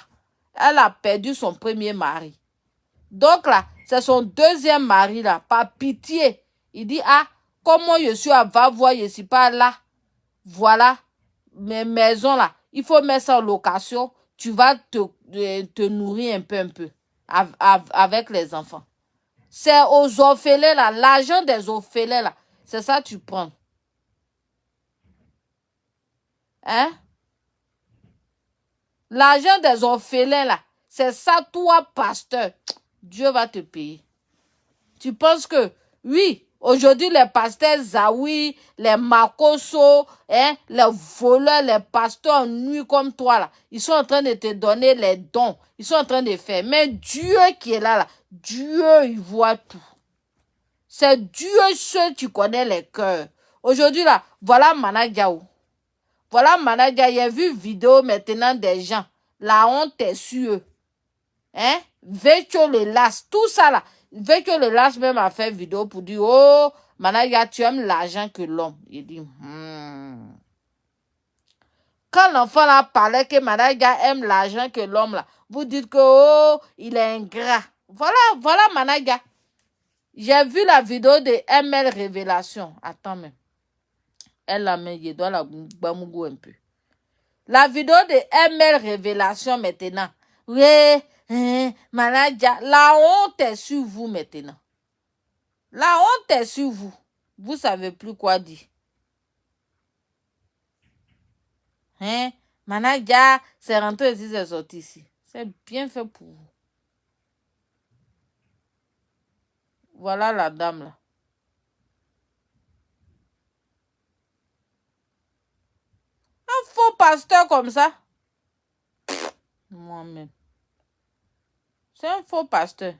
Elle a perdu son premier mari. Donc là, c'est son deuxième mari là, par pitié. Il dit, ah, comment je suis à va voir, je suis pas là? Voilà, mes maisons là, il faut mettre ça en location. Tu vas te, euh, te nourrir un peu, un peu avec les enfants. C'est aux orphelins là, l'argent des orphelins là. C'est ça tu prends. Hein? L'argent des orphelins là, c'est ça toi, pasteur. Dieu va te payer. Tu penses que, oui, aujourd'hui les pasteurs Zawi, les Makoso, hein, les voleurs, les pasteurs nuit comme toi ils sont en train de te donner les dons. Ils sont en train de faire. Mais Dieu qui est là, là, Dieu, il voit tout. C'est Dieu seul qui connaît les cœurs. Aujourd'hui, là, voilà Manadjaou. Voilà Manadja, il a vu vidéo maintenant des gens. La honte est sur eux. Hein? Vécho le las, tout ça là. Vécho le las même a fait vidéo pour dire, oh, Manadja, tu aimes l'argent que l'homme. Il dit, hmm. Quand l'enfant là parlait que Manadja aime l'argent que l'homme là, vous dites que, oh, il est ingrat. Voilà, voilà Managa. J'ai vu la vidéo de ML Révélation. Attends même. Elle met, je dois la bamougou un peu. La vidéo de ML Révélation maintenant. Oui, hein, la honte est sur vous maintenant. La honte est sur vous. Vous savez plus quoi dire. Hein? Managa, c'est rentré ici, c'est sorti ici. C'est bien fait pour vous. Voilà la dame là. Faux pasteur comme ça. Moi-même. C'est un faux pasteur.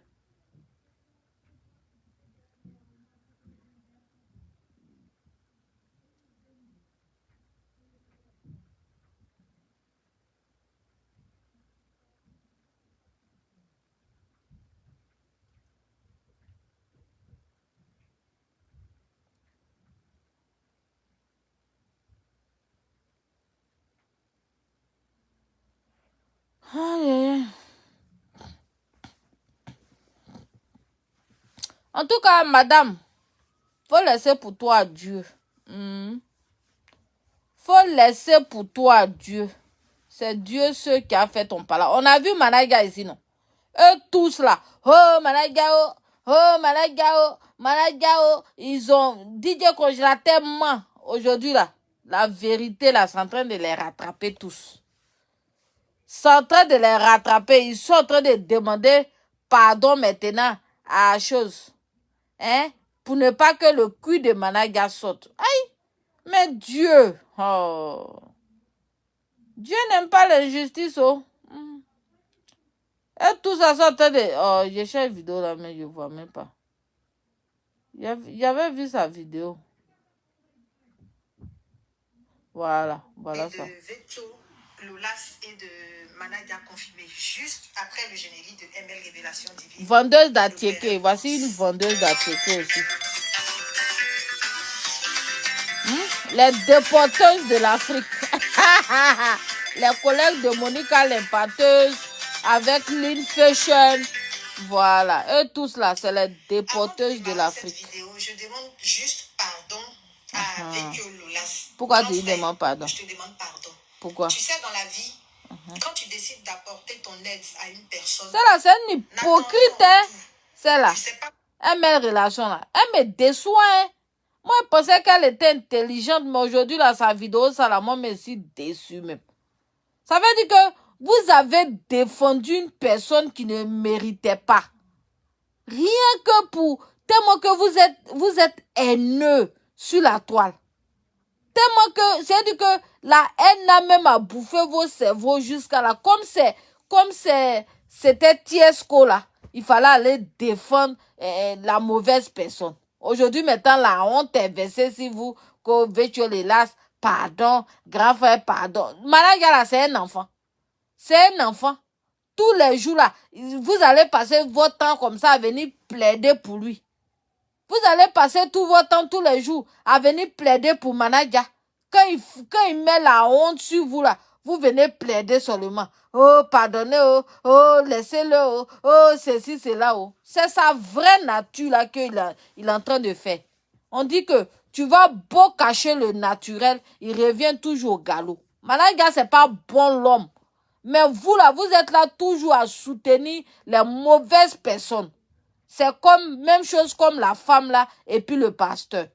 En tout cas, madame, faut laisser pour toi Dieu. Hmm. Faut laisser pour toi Dieu. C'est Dieu ce qui a fait ton palais. On a vu Managa ici, non? Eux tous là. Oh, Managao. Oh, Managao. Managao. Ils ont DJ Congélateur tellement aujourd'hui là. La vérité là, c'est en train de les rattraper tous sont en train de les rattraper. Ils sont en train de demander pardon maintenant à la chose. Hein? Pour ne pas que le cul de Managa saute. Aïe! Mais Dieu! Oh! Dieu n'aime pas l'injustice, oh! Hmm. Et tout ça train de... Oh, j'ai cherché une vidéo là, mais je ne vois même pas. Avait vu sa vidéo. Voilà, voilà ça. Loulas et de Managa confirmé juste après le générique de ML Révélation Divine. Vendeuse d'Atieke. Voici une vendeuse d'Atieke aussi. Hmm? Les déporteuses de l'Afrique. Les collègues de Monica l'impateuse avec Lynn Fashion. Voilà. Eux tous là, c'est les déporteuses de l'Afrique. Je demande juste pardon à uh -huh. Pourquoi tu demandes pardon? Je te demande pardon. Pourquoi? Tu sais, dans la vie, quand tu décides d'apporter ton aide à une personne... C'est là, c'est une hypocrite, hein. C'est là. Elle met relation là. Elle me déçoit, hein. Moi, je pensais qu'elle était intelligente, mais aujourd'hui, là, sa vidéo, ça, là, moi, je me suis déçue même. Ça veut dire que vous avez défendu une personne qui ne méritait pas. Rien que pour... Tellement que vous êtes, vous êtes haineux sur la toile. Tellement que, c'est-à-dire que la haine a même à bouffer vos cerveaux jusqu'à là. Comme c'est, comme c'est, c'était Tiesco là. Il fallait aller défendre eh, la mauvaise personne. Aujourd'hui, maintenant, la honte est versée si vous, que Vétiolélas, pardon, grand frère, pardon. Malagala, c'est un enfant. C'est un enfant. Tous les jours là, vous allez passer votre temps comme ça à venir plaider pour lui. Vous allez passer tout votre temps tous les jours à venir plaider pour Manadia. Quand il, quand met la honte sur vous là, vous venez plaider seulement. Oh, pardonnez, oh, oh, laissez-le, oh, oh, ceci, cela, oh. C'est sa vraie nature là qu'il il est en train de faire. On dit que tu vas beau cacher le naturel, il revient toujours au galop. Managa, c'est pas bon l'homme. Mais vous là, vous êtes là toujours à soutenir les mauvaises personnes. C'est comme, même chose comme la femme là et puis le pasteur.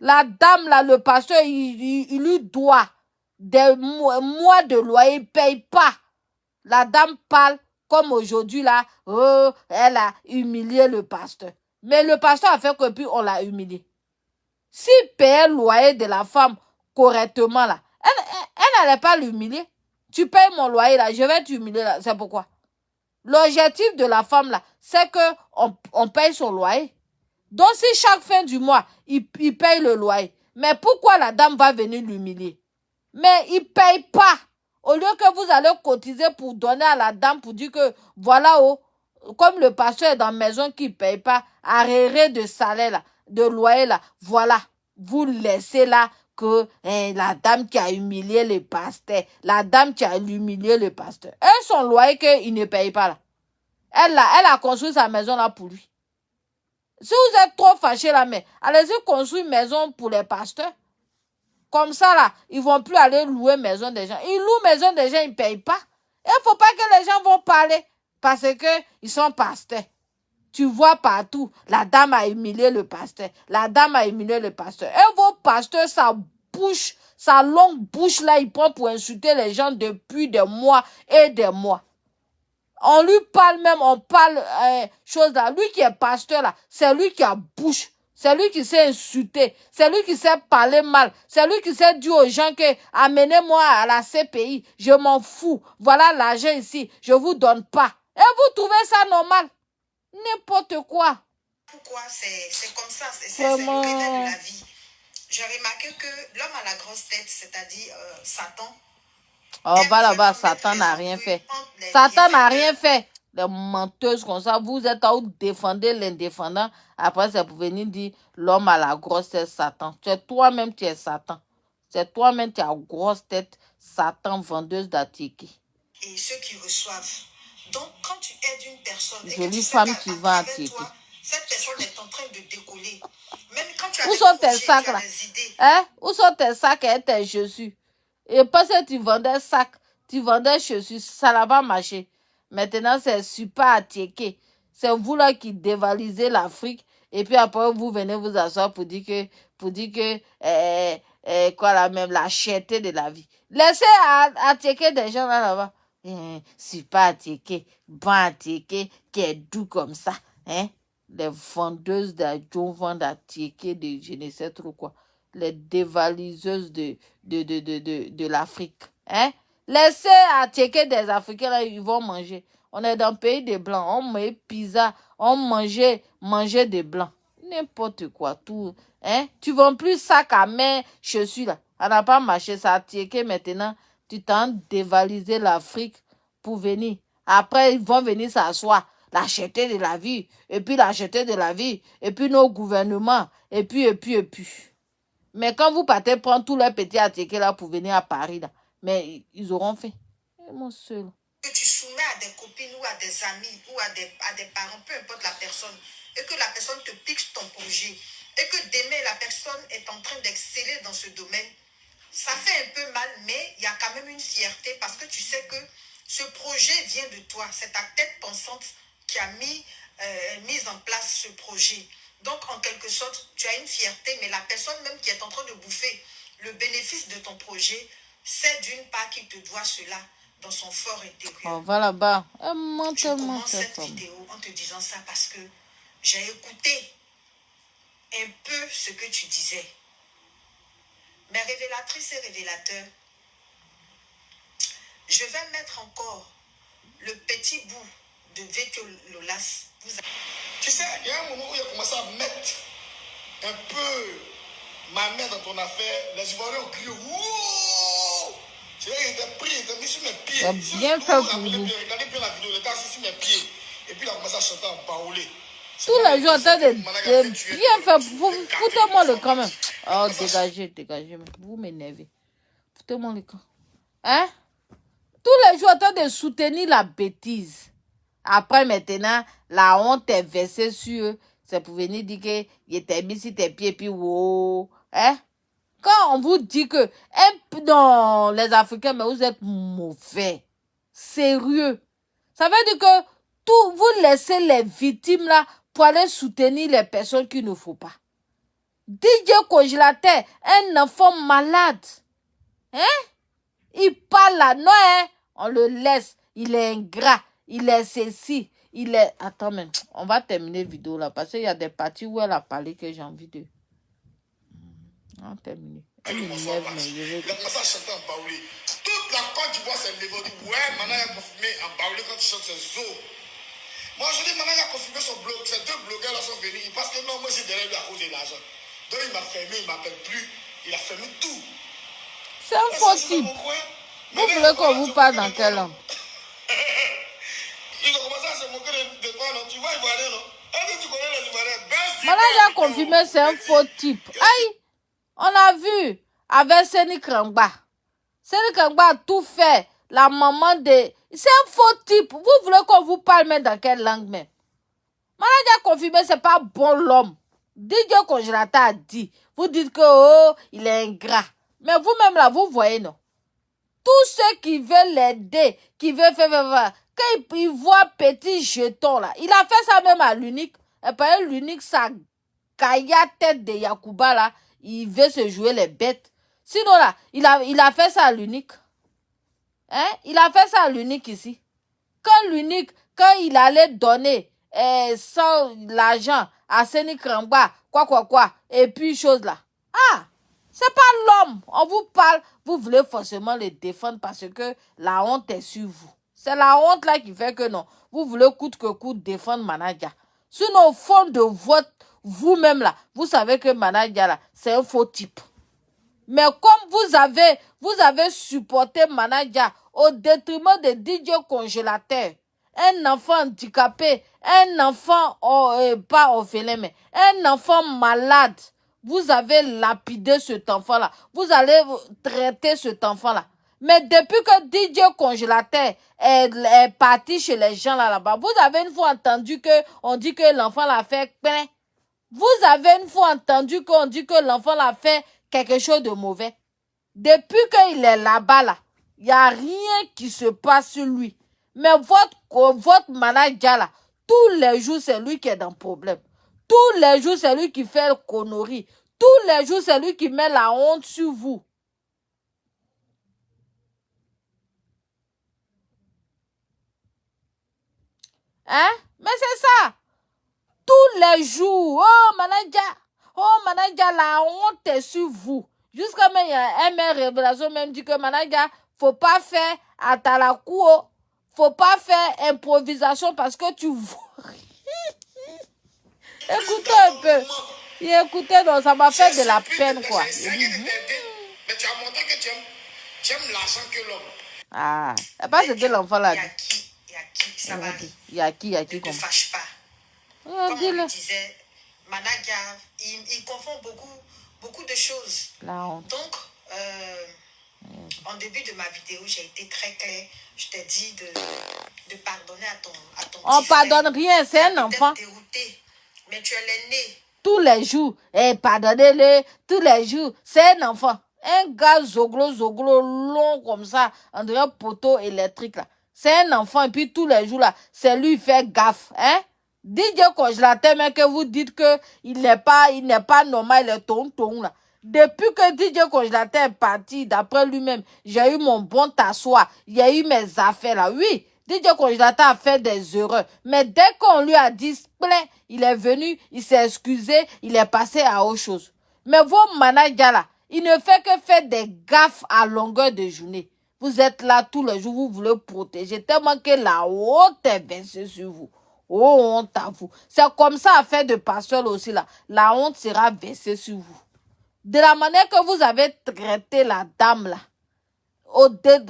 La dame là, le pasteur, il, il, lui doit des mois de loyer, il paye pas. La dame parle comme aujourd'hui là, oh, elle a humilié le pasteur. Mais le pasteur a fait que puis on l'a humilié. S'il payait le loyer de la femme correctement là, elle, elle, n'allait pas l'humilier. Tu payes mon loyer là, je vais t'humilier là. C'est pourquoi? L'objectif de la femme là, c'est que on, paye son loyer. Donc si chaque fin du mois, il, paye le loyer, mais pourquoi la dame va venir l'humilier? Mais il paye pas. Au lieu que vous allez cotiser pour donner à la dame pour dire que voilà, oh, comme le pasteur est dans la maison qui ne paye pas, arrêt de salaire de loyer là, voilà, vous laissez là que hein, la dame qui a humilié le pasteur, la dame qui a humilié le pasteur, et son loyer qu'il ne paye pas là. Elle a, construit sa maison là pour lui. Si vous êtes trop fâché là, mais allez-y construire une maison pour les pasteurs. Comme ça, là, ils vont plus aller louer maison des gens. Ils louent maison des gens, ils ne payent pas. Il ne faut pas que les gens vont parler parce que ils sont pasteurs. Tu vois partout, la dame a humilié le pasteur. La dame a humilié le pasteur. Et vos pasteurs, sa bouche, sa longue bouche là, il prend pour insulter les gens depuis des mois et des mois. On lui parle même, on parle euh, chose là. Lui qui est pasteur là, c'est lui qui a bouche. C'est lui qui s'est insulté. C'est lui qui s'est parlé mal. C'est lui qui s'est dit aux gens que amenez-moi à la CPI. Je m'en fous. Voilà l'argent ici. Je vous donne pas. Et vous trouvez ça normal? N'importe quoi. Pourquoi? C'est comme ça? C'est le de la vie. J'ai remarqué que l'homme à la grosse tête, c'est-à-dire euh, Satan. Oh, va là-bas, Satan n'a rien fait. Satan n'a rien fait des menteuses comme ça, vous êtes à défendre l'indéfendant. Après, c'est pour venir dire l'homme à la grosse tête, Satan. Es toi-même, tu es Satan. C'est toi-même, tu as grosse tête, Satan, vendeuse d'attiqué. Et ceux qui reçoivent. Donc, quand tu aides une personne. Jolie femme qui va Cette personne est en train de décoller. Même quand tu as Où sont tes sacs là? Hein? Où sont tes sacs et tes chaussures? Et parce que tu vendais sacs, tu vendais chaussures, ça n'a pas marché. Maintenant, c'est super attiqué. C'est vous là qui dévalisez l'Afrique. Et puis après, vous venez vous asseoir pour dire que, pour dire que, eh, eh, quoi la même, la cherté de la vie. Laissez attiquer des gens là, là-bas. Eh, super attiqué, bon attiqué, qui est doux comme ça. Hein? Les vendeuses d'adjon vendent attiquer de je ne sais trop quoi. Les dévaliseuses de, l'Afrique. Hein? Laissez attiquer des Africains, ils vont manger. On est dans le pays des Blancs. On met pizza, on mangeait, mangeait des Blancs. N'importe quoi, tout. Hein? Tu vends plus sac à main, je suis là. On n'a pas marché, ça a maintenant. Tu t'en dévaliser l'Afrique pour venir. Après, ils vont venir s'asseoir. L'acheter de la vie. Et puis l'acheter de la vie. Et puis nos gouvernements. Et puis, et puis, et puis. Mais quand vous partez prendre tous les petits attiqués là pour venir à Paris, là, mais ils auront fait. Et mon seul. Que tu soumets à des copines ou à des amis ou à des, à des parents, peu importe la personne, et que la personne te pique ton projet, et que demain la personne est en train d'exceller dans ce domaine, ça fait un peu mal, mais il y a quand même une fierté parce que tu sais que ce projet vient de toi. C'est ta tête pensante qui a mis, euh, mis en place ce projet. Donc, en quelque sorte, tu as une fierté, mais la personne même qui est en train de bouffer le bénéfice de ton projet c'est d'une part qu'il te doit cela dans son fort intérieur. On va là-bas. Je commence cette vidéo en te disant ça parce que j'ai écouté un peu ce que tu disais. Mes révélatrices et révélateurs, je vais mettre encore le petit bout de Lolas. Tu sais, il y a un moment où il a commencé à mettre un peu ma main dans ton affaire, les Ivoiriens ont crié Wouh C'est là qu'il était pris, il était mis sur mes pieds. bien fait pour vous. Regardez bien la vidéo, il était assis sur mes pieds. Et puis il a commencé à chanter en baoulé. Tous les jours train de, de bien faire. Foutez-moi le camp même. Oh, dégagez, dégagez. Vous m'énervez. Foutez-moi le camp. Hein? Tous les jours train de soutenir la bêtise. Après, maintenant, la honte est versée sur eux. C'est pour venir dire que il était mis sur tes pieds, puis wow. Hein? Quand on vous dit que, non, les Africains, mais vous êtes mauvais. Sérieux. Ça veut dire que tout, vous laissez les victimes là pour aller soutenir les personnes qu'il ne faut pas. DJ congélateur, un enfant malade. Hein? Il parle là, non, hein? On le laisse. Il est ingrat. Il est ceci. Il est... Attends, mais on va terminer la vidéo là parce qu'il y a des parties où elle a parlé que j'ai envie de... On va terminer. Elle m'énerve, mais je vais... Il a commencé à chanter en baoulé. Toute la Côte d'Ivoire s'est levée. dit, ouais, maintenant il a confirmé en baoulé quand il chante ses os. Moi, je dis, maintenant il a confirmé son blog. Ces deux blogueurs là sont venus. Parce que non, moi, c'est derrière lui à cause de l'argent. Donc, il m'a fermé, il ne m'appelle plus. Il a fermé tout. C'est type. Vous voulez qu'on vous parle dans quelle langue Ils ont commencé à se moquer de, toi, non Tu vois, Ivoirien, non Est-ce que tu connais les Ivoiriens Maintenant, j'ai confirmé, c'est un faux type. Aïe On a vu avec Seni Krangba. Seni Krangba a tout fait. La maman de... C'est un faux type. Vous voulez qu'on vous parle même dans quelle langue même Maintenant, j'ai confirmé, c'est pas bon l'homme. DJ Congélateur a dit. Vous dites que, oh, il est ingrat. Mais vous-même là, vous voyez, non? Tous ceux qui veulent l'aider, qui veulent faire, faire, faire, quand il, voit petit jeton là, il a fait ça même à l'unique. Et par l'unique, sa caïa tête de Yakuba là, il veut se jouer les bêtes. Sinon là, il a, fait ça à l'unique. Hein? Il a fait ça à l'unique ici. Quand l'unique, quand il allait donner eh, sans l'argent à Séni Krangba, quoi, quoi, quoi, et puis chose là. Ah! C'est pas l'homme. On vous parle, vous voulez forcément le défendre parce que la honte est sur vous. C'est la honte là qui fait que non. Vous voulez coûte que coûte défendre Manadia. Sinon, au fond de votre, vous-même là, vous savez que Manadia c'est un faux type. Mais comme vous avez, vous avez supporté Manadia au détriment de DJ congélateur, un enfant handicapé, un enfant, oh, euh, pas orphelin, mais un enfant malade, vous avez lapidé cet enfant-là. Vous allez traiter cet enfant-là. Mais depuis que DJ congélateur est, parti chez les gens là-bas, vous avez une fois entendu que on dit que l'enfant l'a fait. Vous avez une fois entendu qu'on dit que l'enfant l'a fait quelque chose de mauvais. Depuis qu'il est là-bas, là, il n'y a rien qui se passe sur lui. Mais votre, votre manager, là, tous les jours, c'est lui qui est dans le problème. Tous les jours, c'est lui qui fait le connerie. Tous les jours, c'est lui qui met la honte sur vous. Hein? Mais c'est ça. Tous les jours. Oh, manager. Oh, manager, la honte est sur vous. Jusqu'à même, il y a un révélation même dit que manager, faut pas faire à ne Faut pas faire improvisation parce que tu vois. Écoutez un peu. Il écoutait, donc ça m'a fait de la peine, quoi. Mais tu as montré que tu aimes, l'argent que l'homme. Ah, pas c'était l'enfant là. Il y a qui, il y a qui, ça va. Il y a qui, il y a qui, comme. Ne fâche pas. Comme on disait, Managa, il, il confond beaucoup, beaucoup de choses. La honte. Donc, euh, en début de ma vidéo, j'ai été très claire. Je t'ai dit de, de pardonner à ton, à ton On pardonne rien, c'est un enfant. Dérouté, mais tu es l'aîné tous les jours. Et eh, pardonnez-le, tous les jours. C'est un enfant. Un gars zoglo, zoglo, long comme ça, dirait un poteau électrique là. C'est un enfant, et puis tous les jours là, c'est lui fait gaffe, hein. DJ congélateur, mais que vous dites que il n'est pas, il n'est pas normal, il est tonton là. Depuis que DJ congélateur est parti, d'après lui-même, j'ai eu mon bon t'asseoir, il y a eu mes affaires là. Oui, DJ Congélateur a fait des erreurs. Mais dès qu'on lui a dit plein, il est venu, il s'est excusé, il est passé à autre chose. Mais vos managers là, il ne fait que faire des gaffes à longueur de journée. Vous êtes là tous les jours, vous voulez protéger tellement que la haute est versée sur vous. Oh, honte à vous. C'est comme ça, à faire de pasteur aussi, là. La honte sera versée sur vous. De la manière que vous avez traité la dame, là.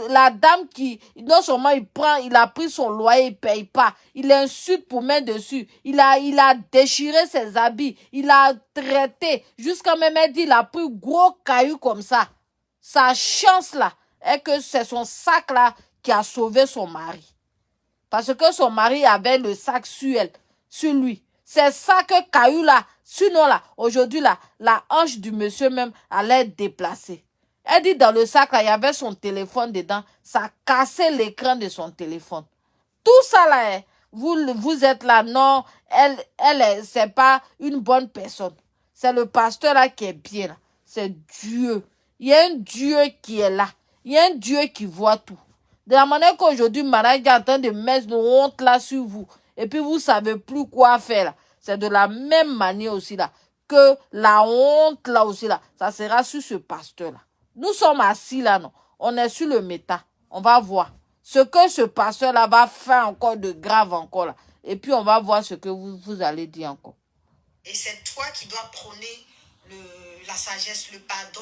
La dame qui, non seulement il prend, il a pris son loyer, il paye pas. Il insulte pour mettre dessus. Il a, il a déchiré ses habits. Il a traité. Jusqu'à même, dit, il a pris gros caillou comme ça. Sa chance, là, est que c'est son sac, là, qui a sauvé son mari. Parce que son mari avait le sac sur elle, sur lui. C'est ça que caillou, là, sinon, là, aujourd'hui, là, la hanche du monsieur même allait déplacer. Elle dit dans le sac, là, il y avait son téléphone dedans. Ça cassé l'écran de son téléphone. Tout ça, là, hein, vous, êtes là, non, elle, elle, c'est pas une bonne personne. C'est le pasteur là qui est bien. C'est Dieu. Il y a un Dieu qui est là. Il y a un Dieu qui voit tout. De la manière qu'aujourd'hui, Marie est en train de mettre une honte là sur vous. Et puis vous savez plus quoi faire là. C'est de la même manière aussi là. Que la honte là aussi là. Ça sera sur ce pasteur là. Nous sommes assis là, non. On est sur le méta. On va voir ce que ce pasteur-là va faire encore de grave encore là. Et puis on va voir ce que vous, vous allez dire encore. Et c'est toi qui dois prôner le, la sagesse, le pardon.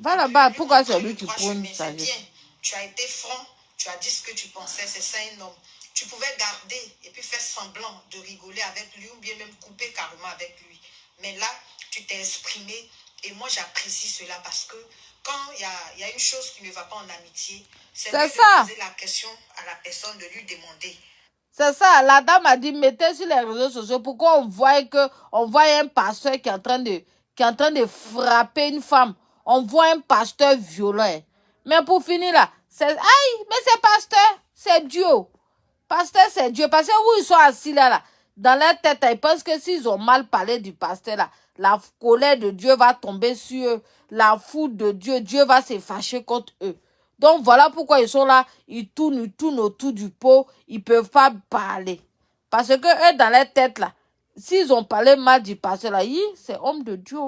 Va là-bas. Pourquoi c'est lui qui prône la sagesse? bien. Tu as été franc. Tu as dit ce que tu pensais. C'est ça un homme. Tu pouvais garder et puis faire semblant de rigoler avec lui ou bien même couper carrément avec lui. Mais là, tu t'es exprimé et moi j'apprécie cela parce que quand il y a, y a, une chose qui ne va pas en amitié, c'est de poser la question à la personne, de lui demander. C'est ça, la dame a dit, mettez sur les réseaux sociaux, pourquoi on voit que, on voit un pasteur qui est en train de, qui est en train de frapper une femme. On voit un pasteur violent. Mais pour finir là, c'est, aïe, mais c'est pasteur, c'est Dieu. Pasteur, c'est Dieu. Parce que où ils sont assis là, là, dans leur tête, ils pensent que s'ils ont mal parlé du pasteur là, la colère de Dieu va tomber sur eux la foule de Dieu, Dieu va se fâcher contre eux. Donc voilà pourquoi ils sont là, ils tournent, ils tournent autour du pot, ils peuvent pas parler. Parce que eux, dans leur tête là, s'ils ont parlé mal du pasteur là, c'est homme de Dieu.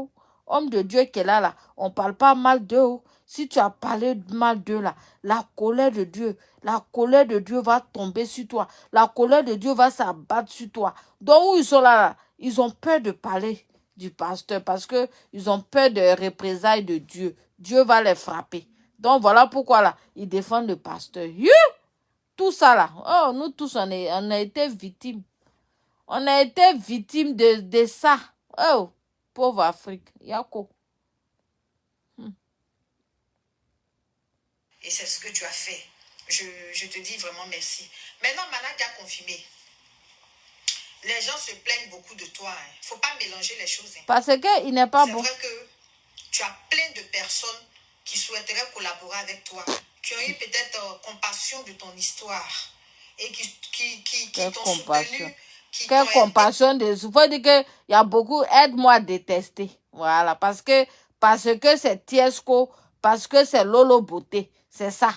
Homme de Dieu qui est là, là. On parle pas mal d'eux. Si tu as parlé mal d'eux là, la colère de Dieu, la colère de Dieu va tomber sur toi. La colère de Dieu va s'abattre sur toi. Donc où ils sont là, ils ont peur de parler du pasteur parce que ils ont peur de représailles de Dieu. Dieu va les frapper. Donc voilà pourquoi là, ils défendent le pasteur. Tout ça là, oh, nous tous, on a été victimes. On a été victimes de, de ça. Oh, pauvre Afrique. Yako. Et c'est ce que tu as fait. Je, je te dis vraiment merci. Maintenant, Manak a confirmé. Les gens se plaignent beaucoup de toi. Il hein. ne faut pas mélanger les choses. Hein. Parce qu'il n'est pas bon. C'est vrai que tu as plein de personnes qui souhaiteraient collaborer avec toi, qui ont eu peut-être euh, compassion de ton histoire et qui, qui, qui, qui t'ont soutenu. Qui Quelle compassion de... Il faut dire qu'il y a beaucoup, aide-moi à détester. Voilà, parce que parce que c'est Tiesco, parce que c'est Lolo Beauté. C'est ça.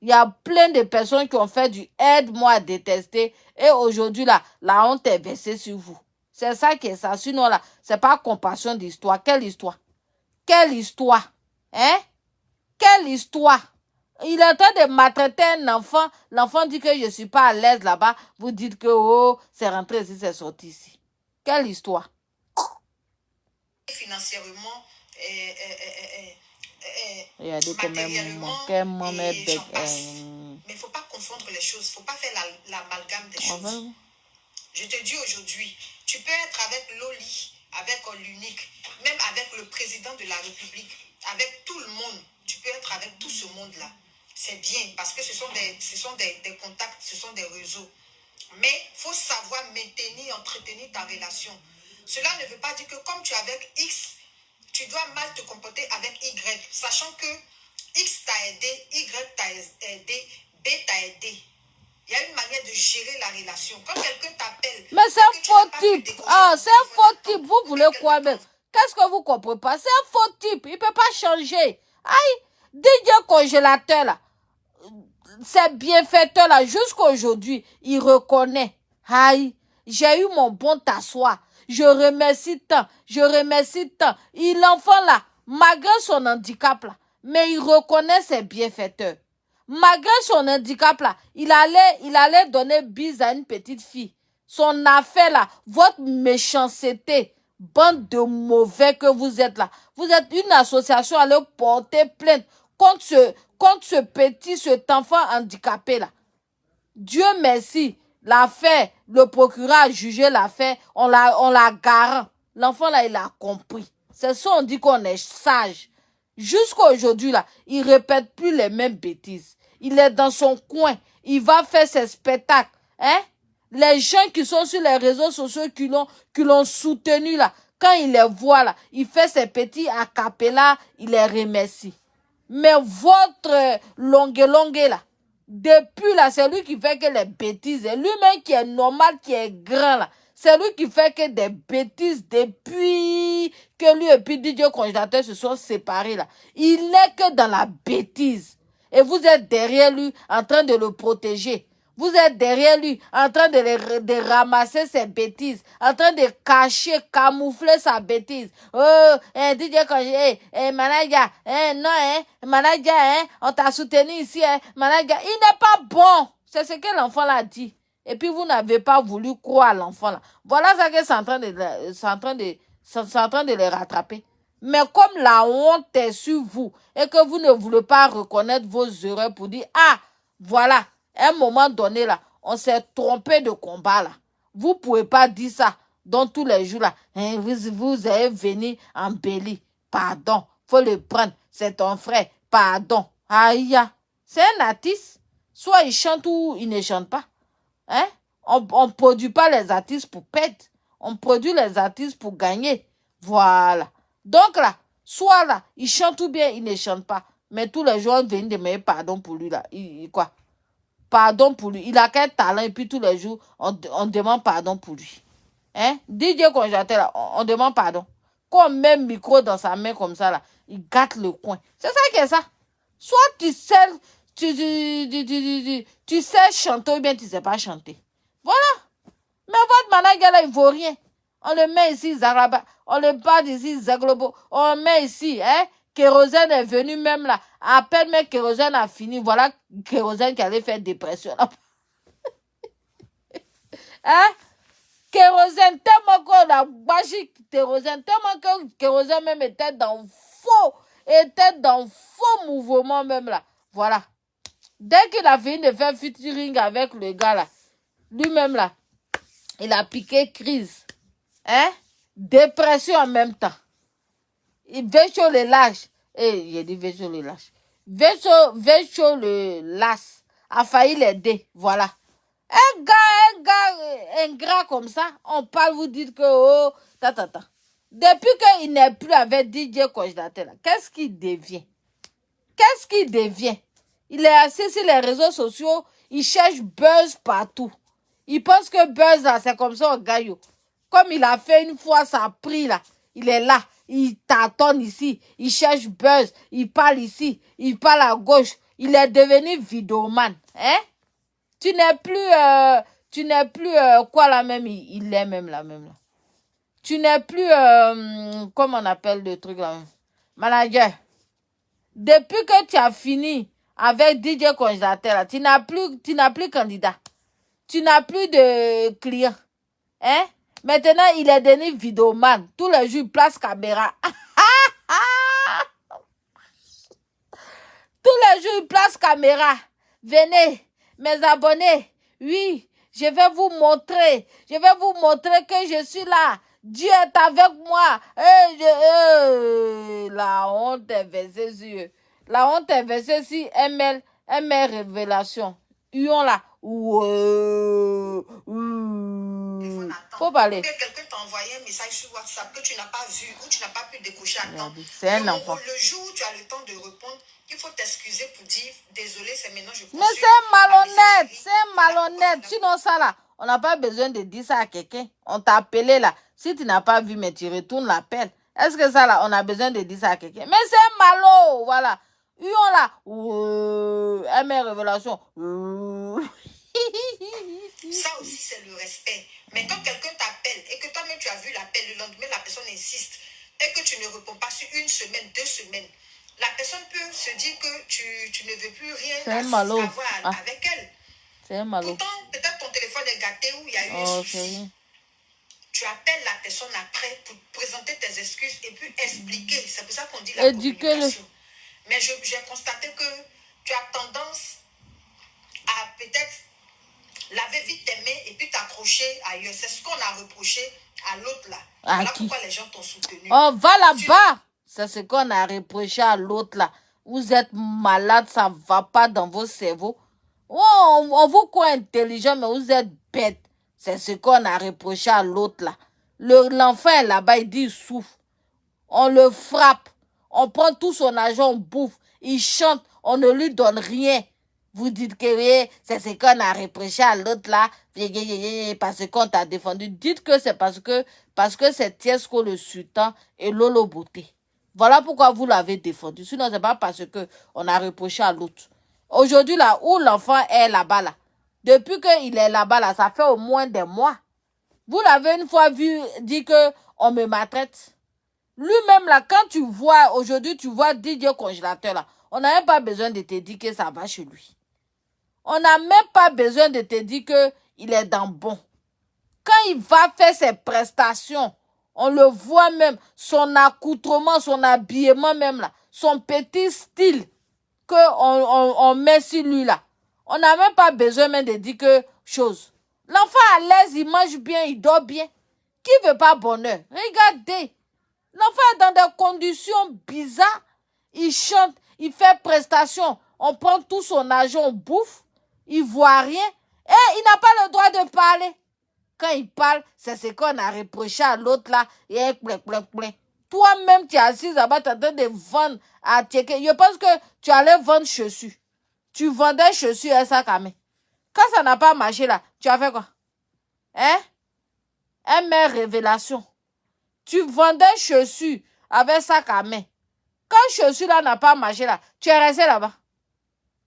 Il y a plein de personnes qui ont fait du aide-moi à détester. Et aujourd'hui, là, la honte est versée sur vous. C'est ça qui est ça. Sinon, là, c'est pas compassion d'histoire. Quelle histoire? Quelle histoire? Hein? Quelle histoire? Il est en train de maltraiter un enfant. L'enfant dit que je ne suis pas à l'aise là-bas. Vous dites que, oh, c'est rentré ici, c'est sorti ici. Quelle histoire? Financièrement, et, Regardez matériellement et j'en Mais il ne faut pas confondre les choses. Il ne faut pas faire l'amalgame des choses. Je te dis aujourd'hui, tu peux être avec Loli, avec l'unique, même avec le président de la République, avec tout le monde. Tu peux être avec tout ce monde-là. C'est bien parce que ce sont, des, ce sont des, des contacts, ce sont des réseaux. Mais il faut savoir maintenir, entretenir ta relation. Cela ne veut pas dire que comme tu es avec X, tu dois mal te comporter avec Y, sachant que X t'a aidé, Y t'a aidé, B t'a aidé. Il y a une manière de gérer la relation. Quand quelqu'un t'appelle... Mais c'est un faux type. Ah, c'est un faux type. Vous voulez quoi même Qu'est-ce que vous comprenez pas? C'est un faux type. Il ne peut pas changer. Aïe, DJ congélateur là, c'est bienfaiteur là, jusqu'aujourd'hui, il reconnaît. Aïe, j'ai eu mon bon t'asseoir. Je remercie tant, je remercie tant. Il, l'enfant là, malgré son handicap là, mais il reconnaît ses bienfaiteurs. Malgré son handicap là, il allait, il allait donner bise à une petite fille. son affaire là, votre méchanceté, bande de mauvais que vous êtes là. Vous êtes une association à porter plainte contre ce, contre ce petit, cet enfant handicapé là. Dieu merci, l'affaire, le procureur a jugé l'affaire, on l'a, on l'a garant. L'enfant là, il a compris. C'est ça, on dit qu'on est sage. Jusqu'à aujourd'hui là, il répète plus les mêmes bêtises. Il est dans son coin. Il va faire ses spectacles. Hein? Les gens qui sont sur les réseaux sociaux qui l'ont, qui l'ont soutenu là, quand il les voit là, il fait ses petits acapella, il les remercie. Mais votre longue longue là, depuis là, c'est lui qui fait que les bêtises. Lui-même qui est normal, qui est grand là. C'est lui qui fait que des bêtises depuis que lui et puis Didier congélateur se sont séparés là. Il n'est que dans la bêtise. Et vous êtes derrière lui en train de le protéger. Vous êtes derrière lui en train de, ramasser ses bêtises, en train de cacher, camoufler sa bêtise. Oh, eh, DJ eh, manager, eh, non, eh, eh, on t'a soutenu ici, eh, manager. Il n'est pas bon. C'est ce que l'enfant l'a dit. Et puis vous n'avez pas voulu croire l'enfant là. Voilà ça que c'est en train de, c'est en train de, c'est en train de les rattraper. Mais comme la honte est sur vous et que vous ne voulez pas reconnaître vos erreurs pour dire, ah, voilà, à un moment donné, là, on s'est trompé de combat, là. Vous pouvez pas dire ça dans tous les jours, là. Hein, vous, vous êtes venu en belly. Pardon, faut le prendre. C'est ton frère. Pardon. Aïe, c'est un artiste. Soit il chante ou il ne chante pas. Hein? On ne produit pas les artistes pour perdre. On produit les artistes pour gagner. Voilà. Donc là, soit là, il chante ou bien il ne chante pas. Mais tous les jours, on vient demander pardon pour lui là. Il, quoi? Pardon pour lui. Il a quel talent et puis tous les jours, on, demande pardon pour lui. Hein? DJ congélateur, là, on, on, demande pardon. Quand on met micro dans sa main comme ça, là, il gâte le coin. C'est ça qui est ça. Soit tu sais, tu, tu, tu, tu, sais chanter ou bien tu sais pas chanter. Voilà. Mais votre manager là, il vaut rien. On le met ici, Zaraba. On le bat ici, Zaglobo. On le met ici, hein? Kérosène est venu même là. À peine mais Kérosène a fini. Voilà Kérosène qui allait faire dépression. hein? Kérosène, tellement qu'on a bâché Kérosène, tellement que Kérosène même était dans faux, était dans faux mouvement même là. Voilà. Dès qu'il a fini de faire featuring avec le gars là, lui-même là, il a piqué crise. Hein? Dépression en même temps. Vecho le lâche. Eh, j'ai dit Vecho le lâche. Vecho, Vecho le las a failli l'aider. Voilà. Un gars, un gars, un gars comme ça, on parle, vous dites que, oh, ta, ta, ta. Depuis qu'il n'est plus avec DJ Congélateur, qu'est-ce qu'il devient? Qu'est-ce qu'il devient? Il est assis sur les réseaux sociaux, il cherche buzz partout. Il pense que buzz, là, c'est comme ça gaillot. Comme il a fait une fois, ça a pris, là. Il est là il tâtonne ici, il cherche buzz, il parle ici, il parle à gauche. Il est devenu vidéoman. Hein? Tu n'es plus, euh, tu n'es plus, euh, quoi la même, il, est même la même. Tu n'es plus, euh, comment on appelle le truc là? Manager. Depuis que tu as fini avec DJ Congélateur, tu n'as plus, tu n'as plus candidat. Tu n'as plus de clients. Hein? Maintenant, il est devenu vidéoman. Tous les jours, il place caméra. Tous les jours, il place caméra. Venez, mes abonnés. Oui, je vais vous montrer. Je vais vous montrer que je suis là. Dieu est avec moi. La honte est versée sur La honte est versée sur ML, ML Révélation. Ion là. Ouais, faut parler. Que quelqu'un t'a envoyé un message sur WhatsApp que tu n'as pas vu ou tu n'as pas pu découcher à temps. C'est un enfant. Le jour où tu as le temps de répondre, il faut t'excuser pour dire désolé, c'est maintenant je Mais c'est malhonnête, c'est malhonnête. Sinon, ça là, on n'a pas besoin de dire ça à quelqu'un. On t'a appelé là. Si tu n'as pas vu, mais tu retournes l'appel. Est-ce que ça là, on a besoin de dire ça à quelqu'un? Mais c'est malo, voilà. Uon là, euh, mes révélation. Ça aussi, c'est le respect. Mais quand quelqu'un t'appelle et que toi-même tu as vu l'appel, le lendemain, la personne insiste et que tu ne réponds pas sur une semaine, deux semaines, la personne peut se dire que tu, tu ne veux plus rien avoir ah. avec elle. C'est un malo. Pourtant, peut-être ton téléphone est gâté ou il y a eu un Oh, souci. c'est rien. Tu appelles la personne après pour présenter tes excuses et puis expliquer. C'est pour ça qu'on dit la Éduquez-le. communication. Mais je- j'ai constaté que tu as tendance à peut-être laver vite tes mains et puis t'accrocher ailleurs. C'est ce qu'on a reproché à l'autre là. À voilà qui? pourquoi les gens t'ont soutenu. On va là-bas. C'est ce qu'on a reproché à l'autre là. Vous êtes malade, ça va pas dans vos cerveaux. Oh, on, vous croit intelligent, mais vous êtes bête. C'est ce qu'on a reproché à l'autre là. Le- L'enfant est là-bas, il dit il souffre. On le frappe. On prend tout son argent, on bouffe. Il chante, on ne lui donne rien. Vous dites que c'est ce qu'on a reproché à l'autre là, parce qu'on t'a défendu. Dites que c'est parce que parce que c'est Tiesco le sultan et Lolo Beauté. Voilà pourquoi vous l'avez défendu. Sinon, c'est pas parce que on a reproché à l'autre. Aujourd'hui, là, où l'enfant est là-bas, là, depuis qu'il est là-bas, là, ça fait au moins des mois. Vous l'avez une fois vu dire que on me maltraite. Lui-même, là, quand tu vois, aujourd'hui, tu vois Didier congélateur, là, on n'a même pas besoin de te dire que ça va chez lui. On n'a même pas besoin de te dire que il est dans bon. Quand il va faire ses prestations, on le voit même, son accoutrement, son habillement même là, son petit style que on, on, on met sur lui là. On n'a même pas besoin même de dire que chose. L'enfant à l'aise, il mange bien, il dort bien. Qui veut pas bonheur? Regardez. L'enfant est dans des conditions bizarres. Il chante, il fait prestation. On prend tout son argent, on bouffe. Il voit rien. Et il n'a pas le droit de parler. Quand il parle, c'est ce qu'on a reproché à l'autre là. Plein. Toi-même, tu es assis là-bas, tu es en train de vendre à. Je pense que tu allais vendre chaussures. Tu vendais chaussures à main. Quand ça n'a pas marché là, tu as fait quoi? Hein? Un mère révélation. Tu vendais chaussures avec sac à main. Quand chaussure là n'a pas marché là, tu es resté là-bas.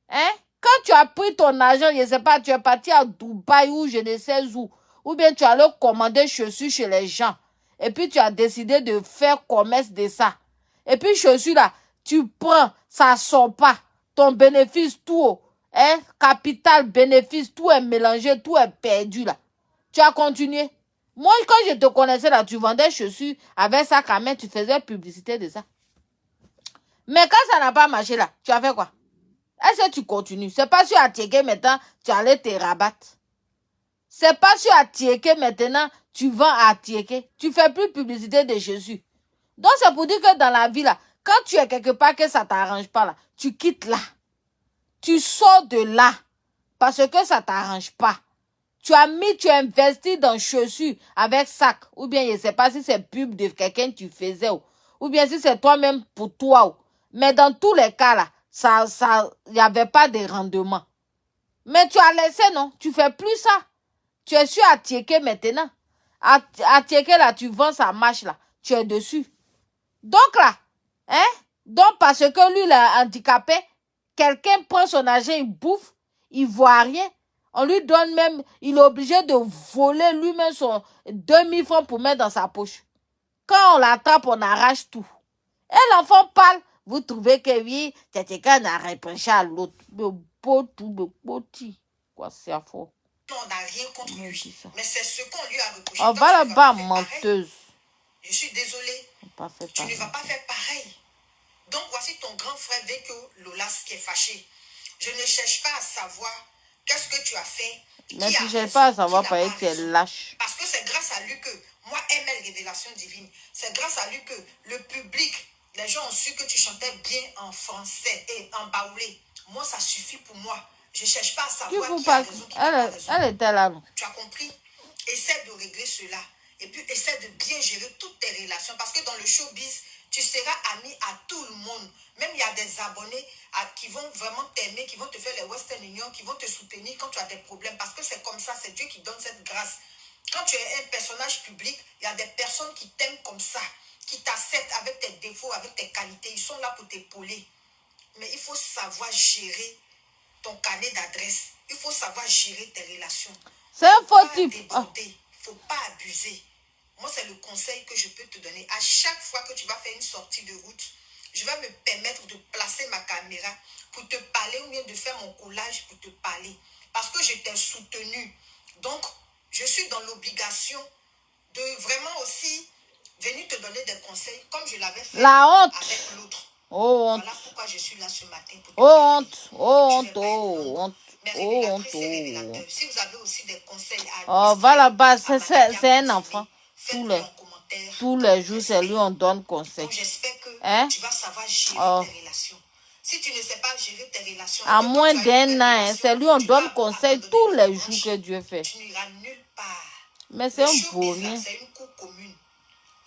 Hein? Quand tu as pris ton argent, je ne sais pas, tu es parti à Dubaï ou je ne sais où, ou bien tu allais commander chaussures chez les gens, et puis tu as décidé de faire commerce de ça. Et puis chaussures là, tu prends, ça sort pas. Ton bénéfice, tout, hein? Capital, bénéfice, tout est mélangé, tout est perdu là. Tu as continué. Moi, quand je te connaissais là, tu vendais chaussures avec sac à main, tu faisais publicité de ça. Mais quand ça n'a pas marché là, tu as fait quoi? Est-ce que tu continues? C'est pas sur Atieke maintenant, tu allais te rabattre. C'est pas sur Atieke maintenant, tu vends à Atieke. Tu fais plus publicité de Jésus. Donc c'est pour dire que dans la vie là, quand tu es quelque part que ça t'arrange pas là, tu quittes là. Tu sors de là parce que ça t'arrange pas. Tu as mis, tu as investi dans chaussures avec sac. Ou bien je sais pas si c'est pub de quelqu'un que tu faisais ou, bien si c'est toi-même pour toi. Mais dans tous les cas là, ça, ça, il n'y avait pas de rendement. Mais tu as laissé, non? Tu fais plus ça. Tu es sur Atieke maintenant. At- Atieke là, tu vends sa marche là. Tu es dessus. Donc là, hein? Donc parce que lui, il handicapé, quelqu'un prend son argent, il bouffe, il voit rien. On lui donne même, il est obligé de voler lui-même son 2000 francs pour mettre dans sa poche. Quand on l'attrape, on arrache tout. Et l'enfant parle, vous trouvez que oui, quelqu'un a reproché à l'autre. Le beau tout, le petit. Quoi, c'est à faux. On n'a rien contre On lui. Mais c'est ce qu'on lui a reproché. On va ne là-bas, menteuse. Je suis désolée. On pas fait Tu ne vas pas faire pareil. Donc voici ton grand frère Veko Lolas qui est fâché. Je ne cherche pas à savoir qu'est-ce que tu as fait. Mais qui tu cherches raison, pas à qui savoir n'a pareil, pas tu es raison. lâche. Parce que c'est grâce à lui que, moi, ML Révélation Divine, c'est grâce à lui que le public, les gens ont su que tu chantais bien en français et en baoulé. Moi, ça suffit pour moi. Je ne cherche pas à savoir qui a parle? raison, qui n'a pas Elle, raison. elle était là, non? Tu as compris? Essaie de régler cela. Et puis essaie de bien gérer toutes tes relations. Parce que dans le showbiz, tu seras ami à tout le monde. Même il y a des abonnés à- qui vont vraiment t'aimer, qui vont te faire les Western Union, qui vont te soutenir quand tu as des problèmes. Parce que c'est comme ça, c'est Dieu qui donne cette grâce. Quand tu es un personnage public, il y a des personnes qui t'aiment comme ça, qui t'acceptent avec tes défauts, avec tes qualités. Ils sont là pour t'épauler. Mais il faut savoir gérer ton carnet d'adresse. Il faut savoir gérer tes relations C'est un faux type. Ah, déborder, faut pas abuser. Moi, c'est le conseil que je peux te donner. À chaque fois que tu vas faire une sortie de route, je vais me permettre de placer ma caméra pour te parler ou bien de faire mon collage pour te parler. parce que je t'ai soutenu. Donc, je suis dans l'obligation de vraiment aussi venir te donner des conseils comme je l'avais fait La honte. avec l'autre. Oh, honte. Voilà pourquoi je suis là ce matin. Pour te Oh, honte. Oh, honte. Oh, honte. Oh, honte. si vous avez aussi des conseils à Oh, administrer va là-bas, à c'est- un enfant. Tous les-. Tous les le jours, c'est lui, on donne conseil. J'espère que Hein? tu vas savoir gérer Oh. tes relations. Si tu ne sais pas gérer tes relations, À moins d'un an, hein, c'est lui, on donne conseil tous le les jours que Dieu fait. Tu n'iras nulle part. Mais c'est un là, vaurien. c'est une cour commune.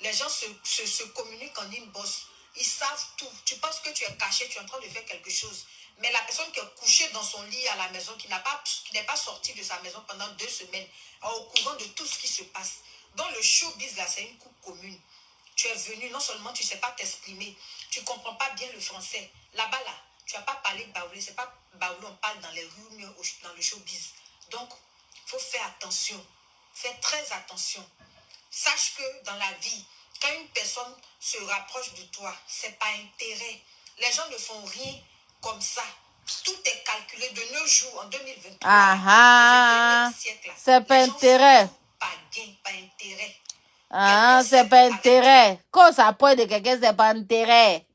Les gens se, communiquent en inbox. Ils savent tout. Tu penses que tu es caché, tu es en train de faire quelque chose. Mais la personne qui est couchée dans son lit à la maison, qui n'a pas, qui n'est pas sortie de sa maison pendant deux semaines, au courant de tout ce qui se passe. Dans le showbiz, là, c'est une coupe commune. Tu es venu, non seulement tu ne sais pas t'exprimer, tu ne comprends pas bien le français. Là-bas, là, tu n'as pas parlé baoulé. C'est pas baoulé, on parle dans les rues, dans le showbiz. Donc, il faut faire attention. Fais très attention. Sache que dans la vie, quand une personne se rapproche de toi, c'est pas intérêt. Les gens ne font rien comme ça. Tout est calculé de nos jours en 2023. Ah ah. dans ce 21e siècle, là. C'est pas intérêt. Pas gain, pas intérêt. Ah, c'est pas intérêt. Quand ça pointe de quelqu'un, c'est pas intérêt.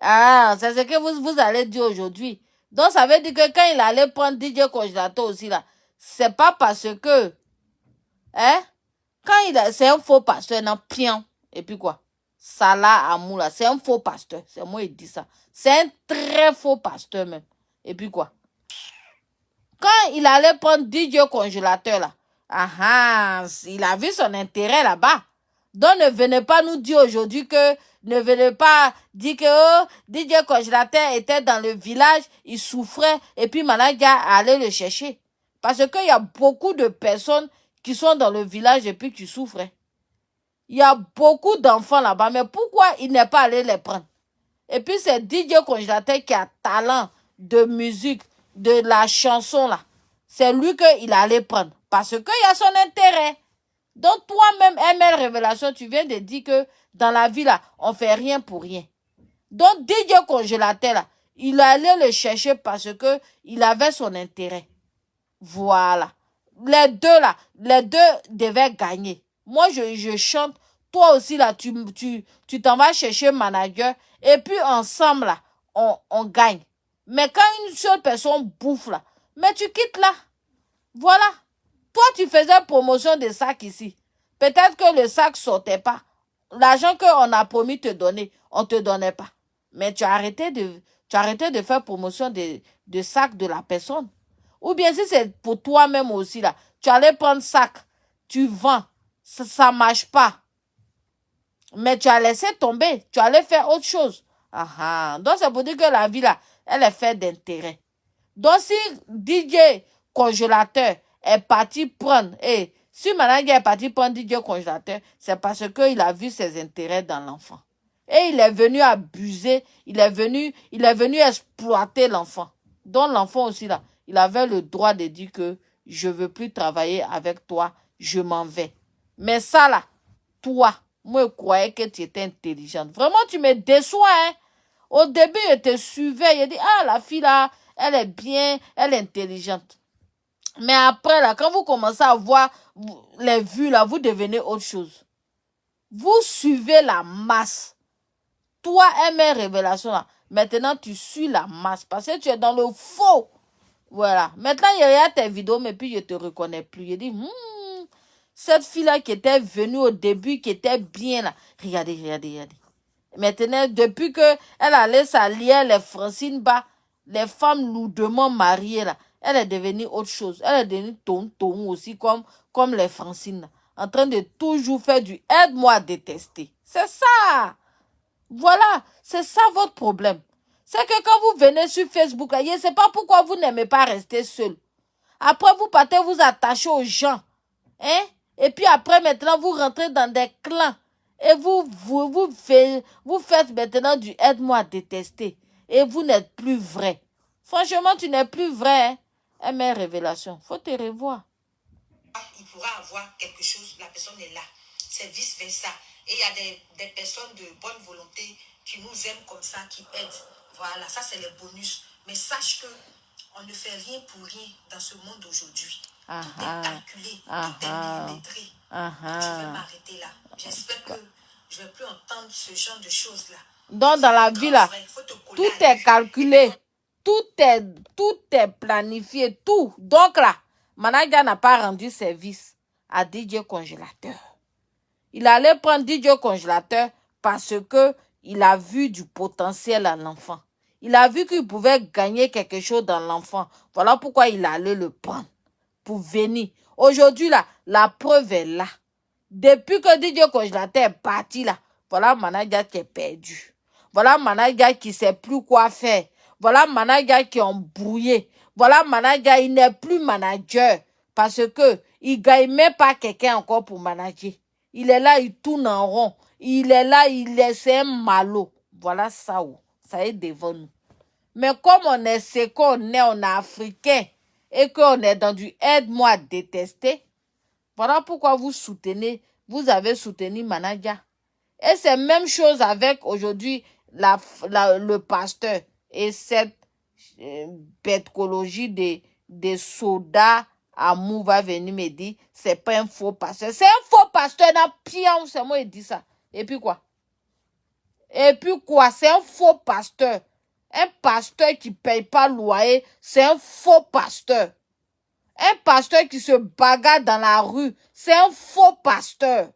Ah, c'est ce que vous, vous allez dire aujourd'hui. Donc, ça veut dire que quand il allait prendre DJ congélateur aussi, là, c'est pas parce que, hein, quand il a, c'est un faux pasteur, non, pion. Et puis quoi? Salah Amou, là, c'est un faux pasteur. C'est moi qui dis ça. C'est un très faux pasteur, même. Et puis quoi? Quand il allait prendre DJ congélateur, là, ah il a vu son intérêt là-bas. Donc ne venez pas nous dire aujourd'hui que, ne venez pas dire que oh, DJ congélateur était dans le village, il souffrait, et puis Managa allait le chercher. Parce qu'il y a beaucoup de personnes qui sont dans le village et puis qui souffrent. Il y a beaucoup d'enfants là-bas, mais pourquoi il n'est pas allé les prendre? Et puis c'est DJ congélateur qui a talent de musique, de la chanson là. C'est lui qu'il allait prendre. Parce qu'il y a son intérêt. Donc toi-même, ML Révélation, tu viens de dire que dans la vie là, on fait rien pour rien. Donc DJ congélateur là, il allait le chercher parce que il avait son intérêt. Voilà. Les deux là, les deux devaient gagner. Moi, je, je chante. Toi aussi là, tu t'en vas chercher manager et puis ensemble là, on, on gagne. Mais quand une seule personne bouffe là, mais tu quittes là. Voilà. Toi, tu faisais promotion de sac ici. Peut-être que le sac sortait pas. L'argent qu'on a promis te donner, on te donnait pas. Mais tu as arrêté de, faire promotion de, de sac de la personne. Ou bien si c'est pour toi-même aussi là, tu allais prendre sac, tu vends, ça, ça marche pas. Mais tu as laissé tomber, tu allais faire autre chose. Ah ah. Donc c'est pour dire que la vie là, elle est faite d'intérêt. Donc si DJ congélateur est parti prendre, et si Manager est parti prendre DJ congélateur, c'est parce qu'il a vu ses intérêts dans l'enfant. Et il est venu abuser, il est venu, il est venu exploiter l'enfant. Donc l'enfant aussi là, il avait le droit de dire que je veux plus travailler avec toi, je m'en vais. Mais ça là, toi, moi je croyais que tu étais intelligente. Vraiment, tu me déçois, hein. Au début, je te suivais, je dis, ah, la fille là, elle est bien, elle est intelligente. Mais après, là, quand vous commencez à voir les vues, là, vous devenez autre chose. Vous suivez la masse. Toi, MR Révélation, là, maintenant, tu suis la masse parce que tu es dans le faux. Voilà. Maintenant, il regarde tes vidéos, mais puis je te reconnais plus. Je dis, hmm, cette fille-là qui était venue au début, qui était bien là. Regardez, regardez, regardez. Maintenant, depuis que elle allait s'allier les Francine Bas, les femmes lourdement mariées là, elle est devenue autre chose. Elle est devenue tonton aussi, comme, comme les Francine, là, en train de toujours faire du aide-moi à détester. C'est ça. Voilà, c'est ça votre problème. C'est que quand vous venez sur Facebook, je ne sais pas pourquoi vous n'aimez pas rester seul. Après, vous partez vous attacher aux gens. Hein? Et puis après, maintenant, vous rentrez dans des clans. Et vous, vous, vous, faites, vous faites maintenant du aide-moi détester. Et vous n'êtes plus vrai. Franchement, tu n'es plus vrai. Hein? MR Révélation. Faut te revoir. il pourra avoir quelque chose, la personne est là. C'est vice-versa. Et il y a des, des personnes de bonne volonté qui nous aiment comme ça, qui aident. Voilà, ça c'est les bonus. Mais sache que On ne fait rien pour rien dans ce monde aujourd'hui. Ah, tout ah. est calculé, Ah, tout est ah. millimétré. Ah, Je vais ah. m'arrêter là. J'espère que je ne vais plus entendre ce genre de choses-là. Donc, dans la vie, là, tout est calculé. Tout est, tout est planifié. Tout. Donc là, Managa n'a pas rendu service à DJ Congélateur. Il allait prendre DJ Congélateur parce que il a vu du potentiel à l'enfant. Il a vu qu'il pouvait gagner quelque chose dans l'enfant. Voilà pourquoi il allait le prendre pour venir. Aujourd'hui, là, la preuve est là. Depuis que DJ Congélateur est parti, là, voilà Managa qui est perdu. Voilà Managa qui sait plus quoi faire. Voilà Managa qui est embrouillé. Voilà Managa, il n'est plus manager parce que il gagne même pas quelqu'un encore pour manager. Il est là, il tourne en rond. Il est là, il est, un malot. Voilà ça, où, ça est devant nous. Mais comme on est ce qu'on est, on est africain et qu'on est dans du aide-moi détester, voilà pourquoi vous soutenez, vous avez soutenu Managa. Et c'est même chose avec aujourd'hui la, le pasteur et cette euh, bêtecologie des, des sodas amour va venir me dire c'est pas un faux pasteur. C'est un faux pasteur dans pire, c'est moi qui dit ça. Et puis quoi? Et puis quoi? C'est un faux pasteur. Un pasteur qui paye pas loyer, c'est un faux pasteur. Un pasteur qui se bagarre dans la rue, c'est un faux pasteur.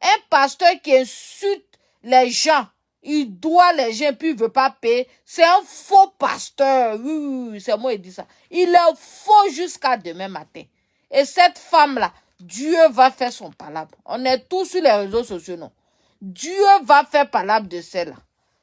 Un pasteur qui insulte les gens, il doit les gens puis il veut pas payer, c'est un faux pasteur. Oui, oui, oui, c'est moi qui dis ça. Il est faux jusqu'à demain matin. Et cette femme-là, Dieu va faire son palabre. On est tous sur les réseaux sociaux, non? Dieu va faire palabre de celle-là.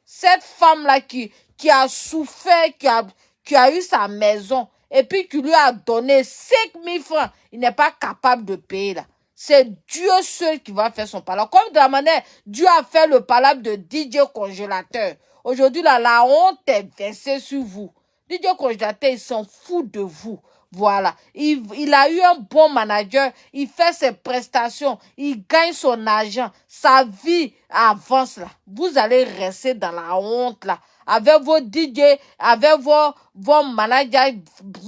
Cette femme-là qui, qui a souffert, qui a, qui a eu sa maison, et puis qui lui a donné 5 000 francs, il n'est pas capable de payer là. C'est Dieu seul qui va faire son palabre. Comme de la manière, Dieu a fait le palabre de DJ Congélateur. Aujourd'hui, là, la honte est versée sur vous. DJ Congélateur, il s'en fout de vous. Voilà. Il, il a eu un bon manager. Il fait ses prestations. Il gagne son argent. Sa vie avance là. Vous allez rester dans la honte là. Avec vos DJ, avec vos, vos managers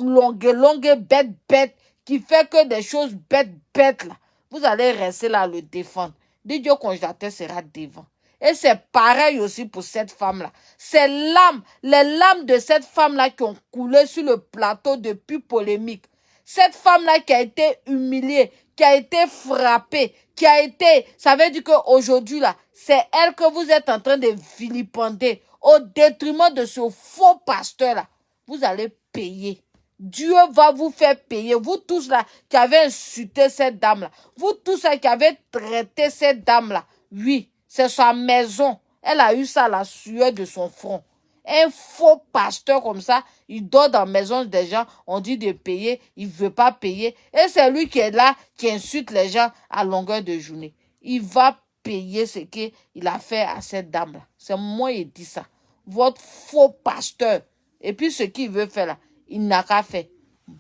longues, longues, bêtes, bêtes, qui fait que des choses bêtes, bêtes là. Vous allez rester là à le défendre. DJ Congélateur sera devant. Et c'est pareil aussi pour cette femme-là. Ces larmes, les larmes de cette femme-là qui ont coulé sur le plateau depuis polémique. Cette femme-là qui a été humiliée, qui a été frappée, qui a été, ça veut dire qu'aujourd'hui là, c'est elle que vous êtes en train de vilipender au détriment de ce faux pasteur-là. Vous allez payer. Dieu va vous faire payer. Vous tous là qui avez insulté cette dame-là. Vous tous là qui avez traité cette dame-là. Oui, c'est sa maison. Elle a eu ça la sueur de son front. Un faux pasteur comme ça, il dort dans la maison des gens, on dit de payer, il veut pas payer. Et c'est lui qui est là, qui insulte les gens à longueur de journée. Il va payer ce qu'il a fait à cette dame-là. C'est moi qui dis ça. Votre faux pasteur. Et puis ce qu'il veut faire là, il n'a qu'à faire.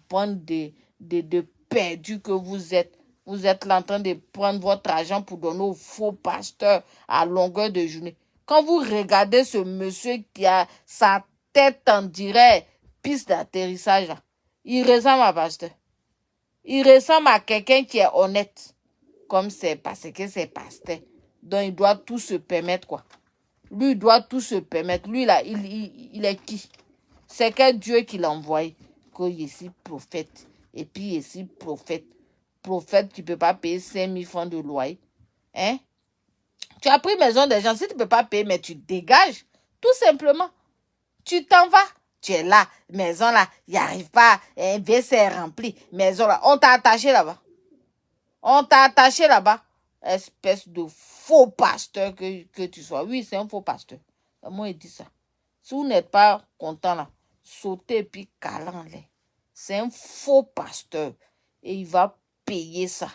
Bande de, de, perdus que vous êtes. Vous êtes là en train de prendre votre argent pour donner aux faux pasteurs à longueur de journée. Quand vous regardez ce monsieur qui a sa tête en dirait piste d'atterrissage, il ressemble à pasteur. Il ressemble à quelqu'un qui est honnête. Comme c'est parce que c'est pasteur. Donc il doit tout se permettre, quoi. Lui, doit tout se permettre. Lui, là, il, est qui? C'est que Dieu qui l'a envoyé. Que je suis prophète. Et puis, je suis prophète. Prophète qui ne peut pas payer 5 000 francs de loyer. Hein? Tu as pris maison des gens. Si tu ne peux pas payer, mais tu dégages. Tout simplement. Tu t'en vas. Tu es là. Maison là, il n'y arrive pas. Un est rempli. Maison là. On t'a attaché là-bas. On t'a attaché là-bas. Espèce de faux pasteur que, que tu sois. Oui, c'est un faux pasteur. Moi, il dit ça. Si vous n'êtes pas content là, sautez et puis calant-les. C'est un faux pasteur. Et il va payer ça.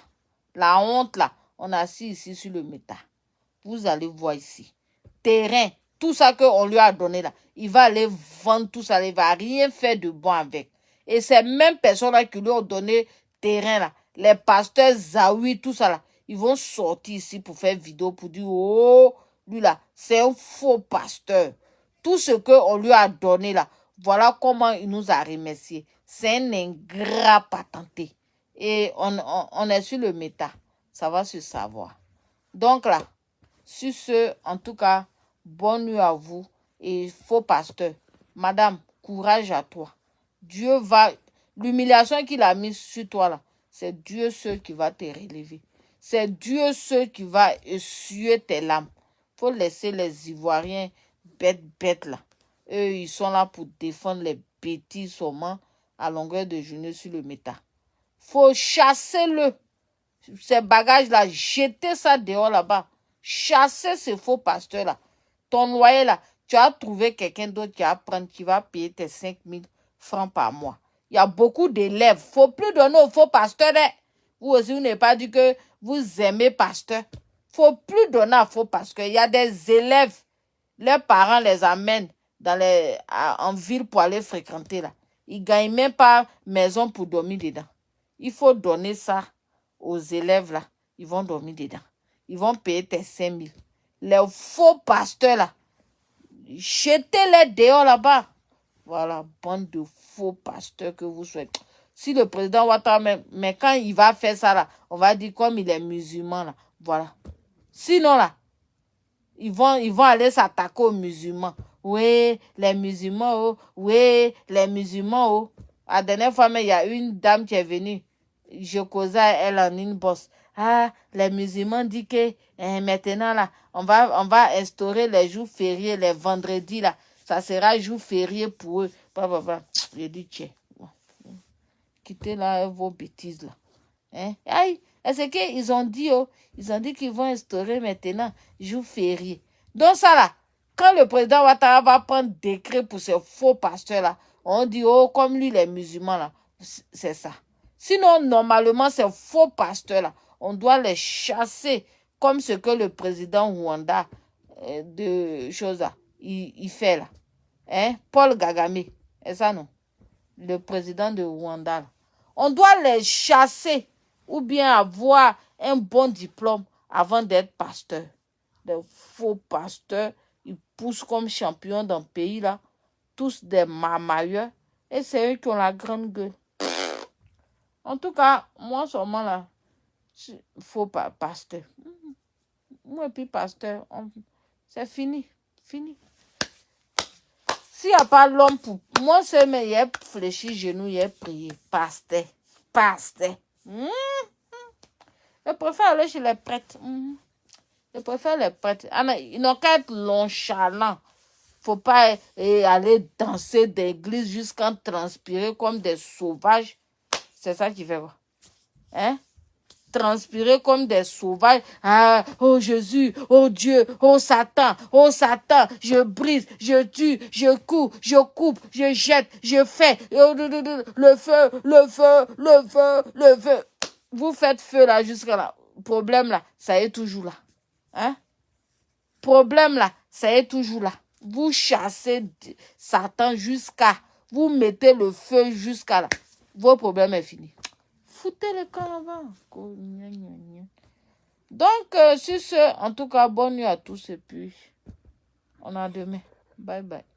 La honte là, on a assis ici sur le méta. Vous allez voir ici. Terrain, tout ça qu'on lui a donné là, il va aller vendre tout ça, il va rien faire de bon avec. Et ces mêmes personnes là qui lui ont donné terrain là, les pasteurs Zawi, tout ça là, ils vont sortir ici pour faire vidéo pour dire oh, lui là, c'est un faux pasteur. Tout ce qu'on lui a donné là, Voilà comment il nous a remercié. C'est un ingrat patenté. Et on, on, est sur le méta. Ça va se savoir. Donc là, sur ce, en tout cas, bonne nuit à vous. Et faux pasteur, madame, courage à toi. Dieu va, l'humiliation qu'il a mise sur toi là, c'est Dieu seul qui va te relever. C'est Dieu seul qui va essuyer tes larmes. faut laisser les Ivoiriens bêtes, bêtes là. Eux, ils sont là pour défendre les bêtises seulement à longueur de journée sur le méta. faut chasser le. Ces bagages-là, jeter ça dehors là-bas. Chasser ces faux pasteurs-là. Ton loyer là, tu as trouvé quelqu'un d'autre qui va prendre, qui va payer tes 5 000 francs par mois. Il y a beaucoup d'élèves. faut plus donner aux faux pasteurs. Hein. Vous aussi, vous n'avez pas dit que vous aimez pasteur. faut plus donner à faux pasteurs. Il y a des élèves, leurs parents les amènent dans en ville pour aller fréquenter là. Ils gagnent même pas maison pour dormir dedans. Il faut donner ça aux élèves là. Ils vont dormir dedans. Ils vont payer tes 5 000. Les faux pasteurs là, jetez-les dehors là-bas. Voilà, bande de faux pasteurs que vous souhaitez. Si le président Ouattara, mais, mais quand il va faire ça là, on va dire comme il est musulman là. Voilà. Sinon là, ils vont, ils vont aller s'attaquer aux musulmans. Oui, les musulmans, oh. Oui, les musulmans, oh. La dernière fois, il y a une dame qui est venue. Je causais elle en une bosse. Ah, les musulmans disent que eh, maintenant, là, on va, on va instaurer les jours fériés, les vendredis, là. Ça sera jour férié pour eux. Bah, J'ai dit, tiens, là vos bêtises, là. Hein? Aïe, c'est qu'ils ont dit, oh, ils ont dit qu'ils vont instaurer maintenant jour férié. Donc ça, là, quand le président Ouattara va prendre décret pour ces faux pasteurs, là, on dit, oh, comme lui, les musulmans, là, c'est ça. Sinon, normalement, ces faux pasteurs-là, on doit les chasser comme ce que le président Rwanda euh, de choses il, fait là. Hein? Paul Gagame, c'est ça non? Le président de Rwanda. On doit les chasser ou bien avoir un bon diplôme avant d'être pasteur. Des faux pasteurs, ils poussent comme champions dans le pays là. Tous des marmailleurs. Et c'est eux qui ont la grande gueule. En tout cas, moi seulement là, pas pasteur. Moi, puis pasteur, c'est fini. Fini. S'il n'y a pas l'homme pour... Moi, c'est mais il a fléchi genou, il a prié. Pasteur. Pasteur. Mmh. Je préfère aller chez les prêtres. Mmh. Je préfère les prêtres. Ah, ils n'ont qu'à être Il faut pas eh, aller danser d'église jusqu'à transpirer comme des sauvages. C'est ça qui fait quoi? Hein? Transpirer comme des sauvages. Ah, oh Jésus, oh Dieu, oh Satan, oh Satan, je brise, je tue, je coupe, je coupe, je jette, je fais. Le feu, le feu, le feu, le feu. Vous faites feu là jusqu'à là. Problème là, ça est toujours là. Hein? Problème là, ça est toujours là. Vous chassez Satan jusqu'à, vous mettez le feu jusqu'à là. Vos problèmes est fini foutez le camp avant. Donc, euh, sur ce, en tout cas, bonne nuit à tous et puis on a demain. Bye bye.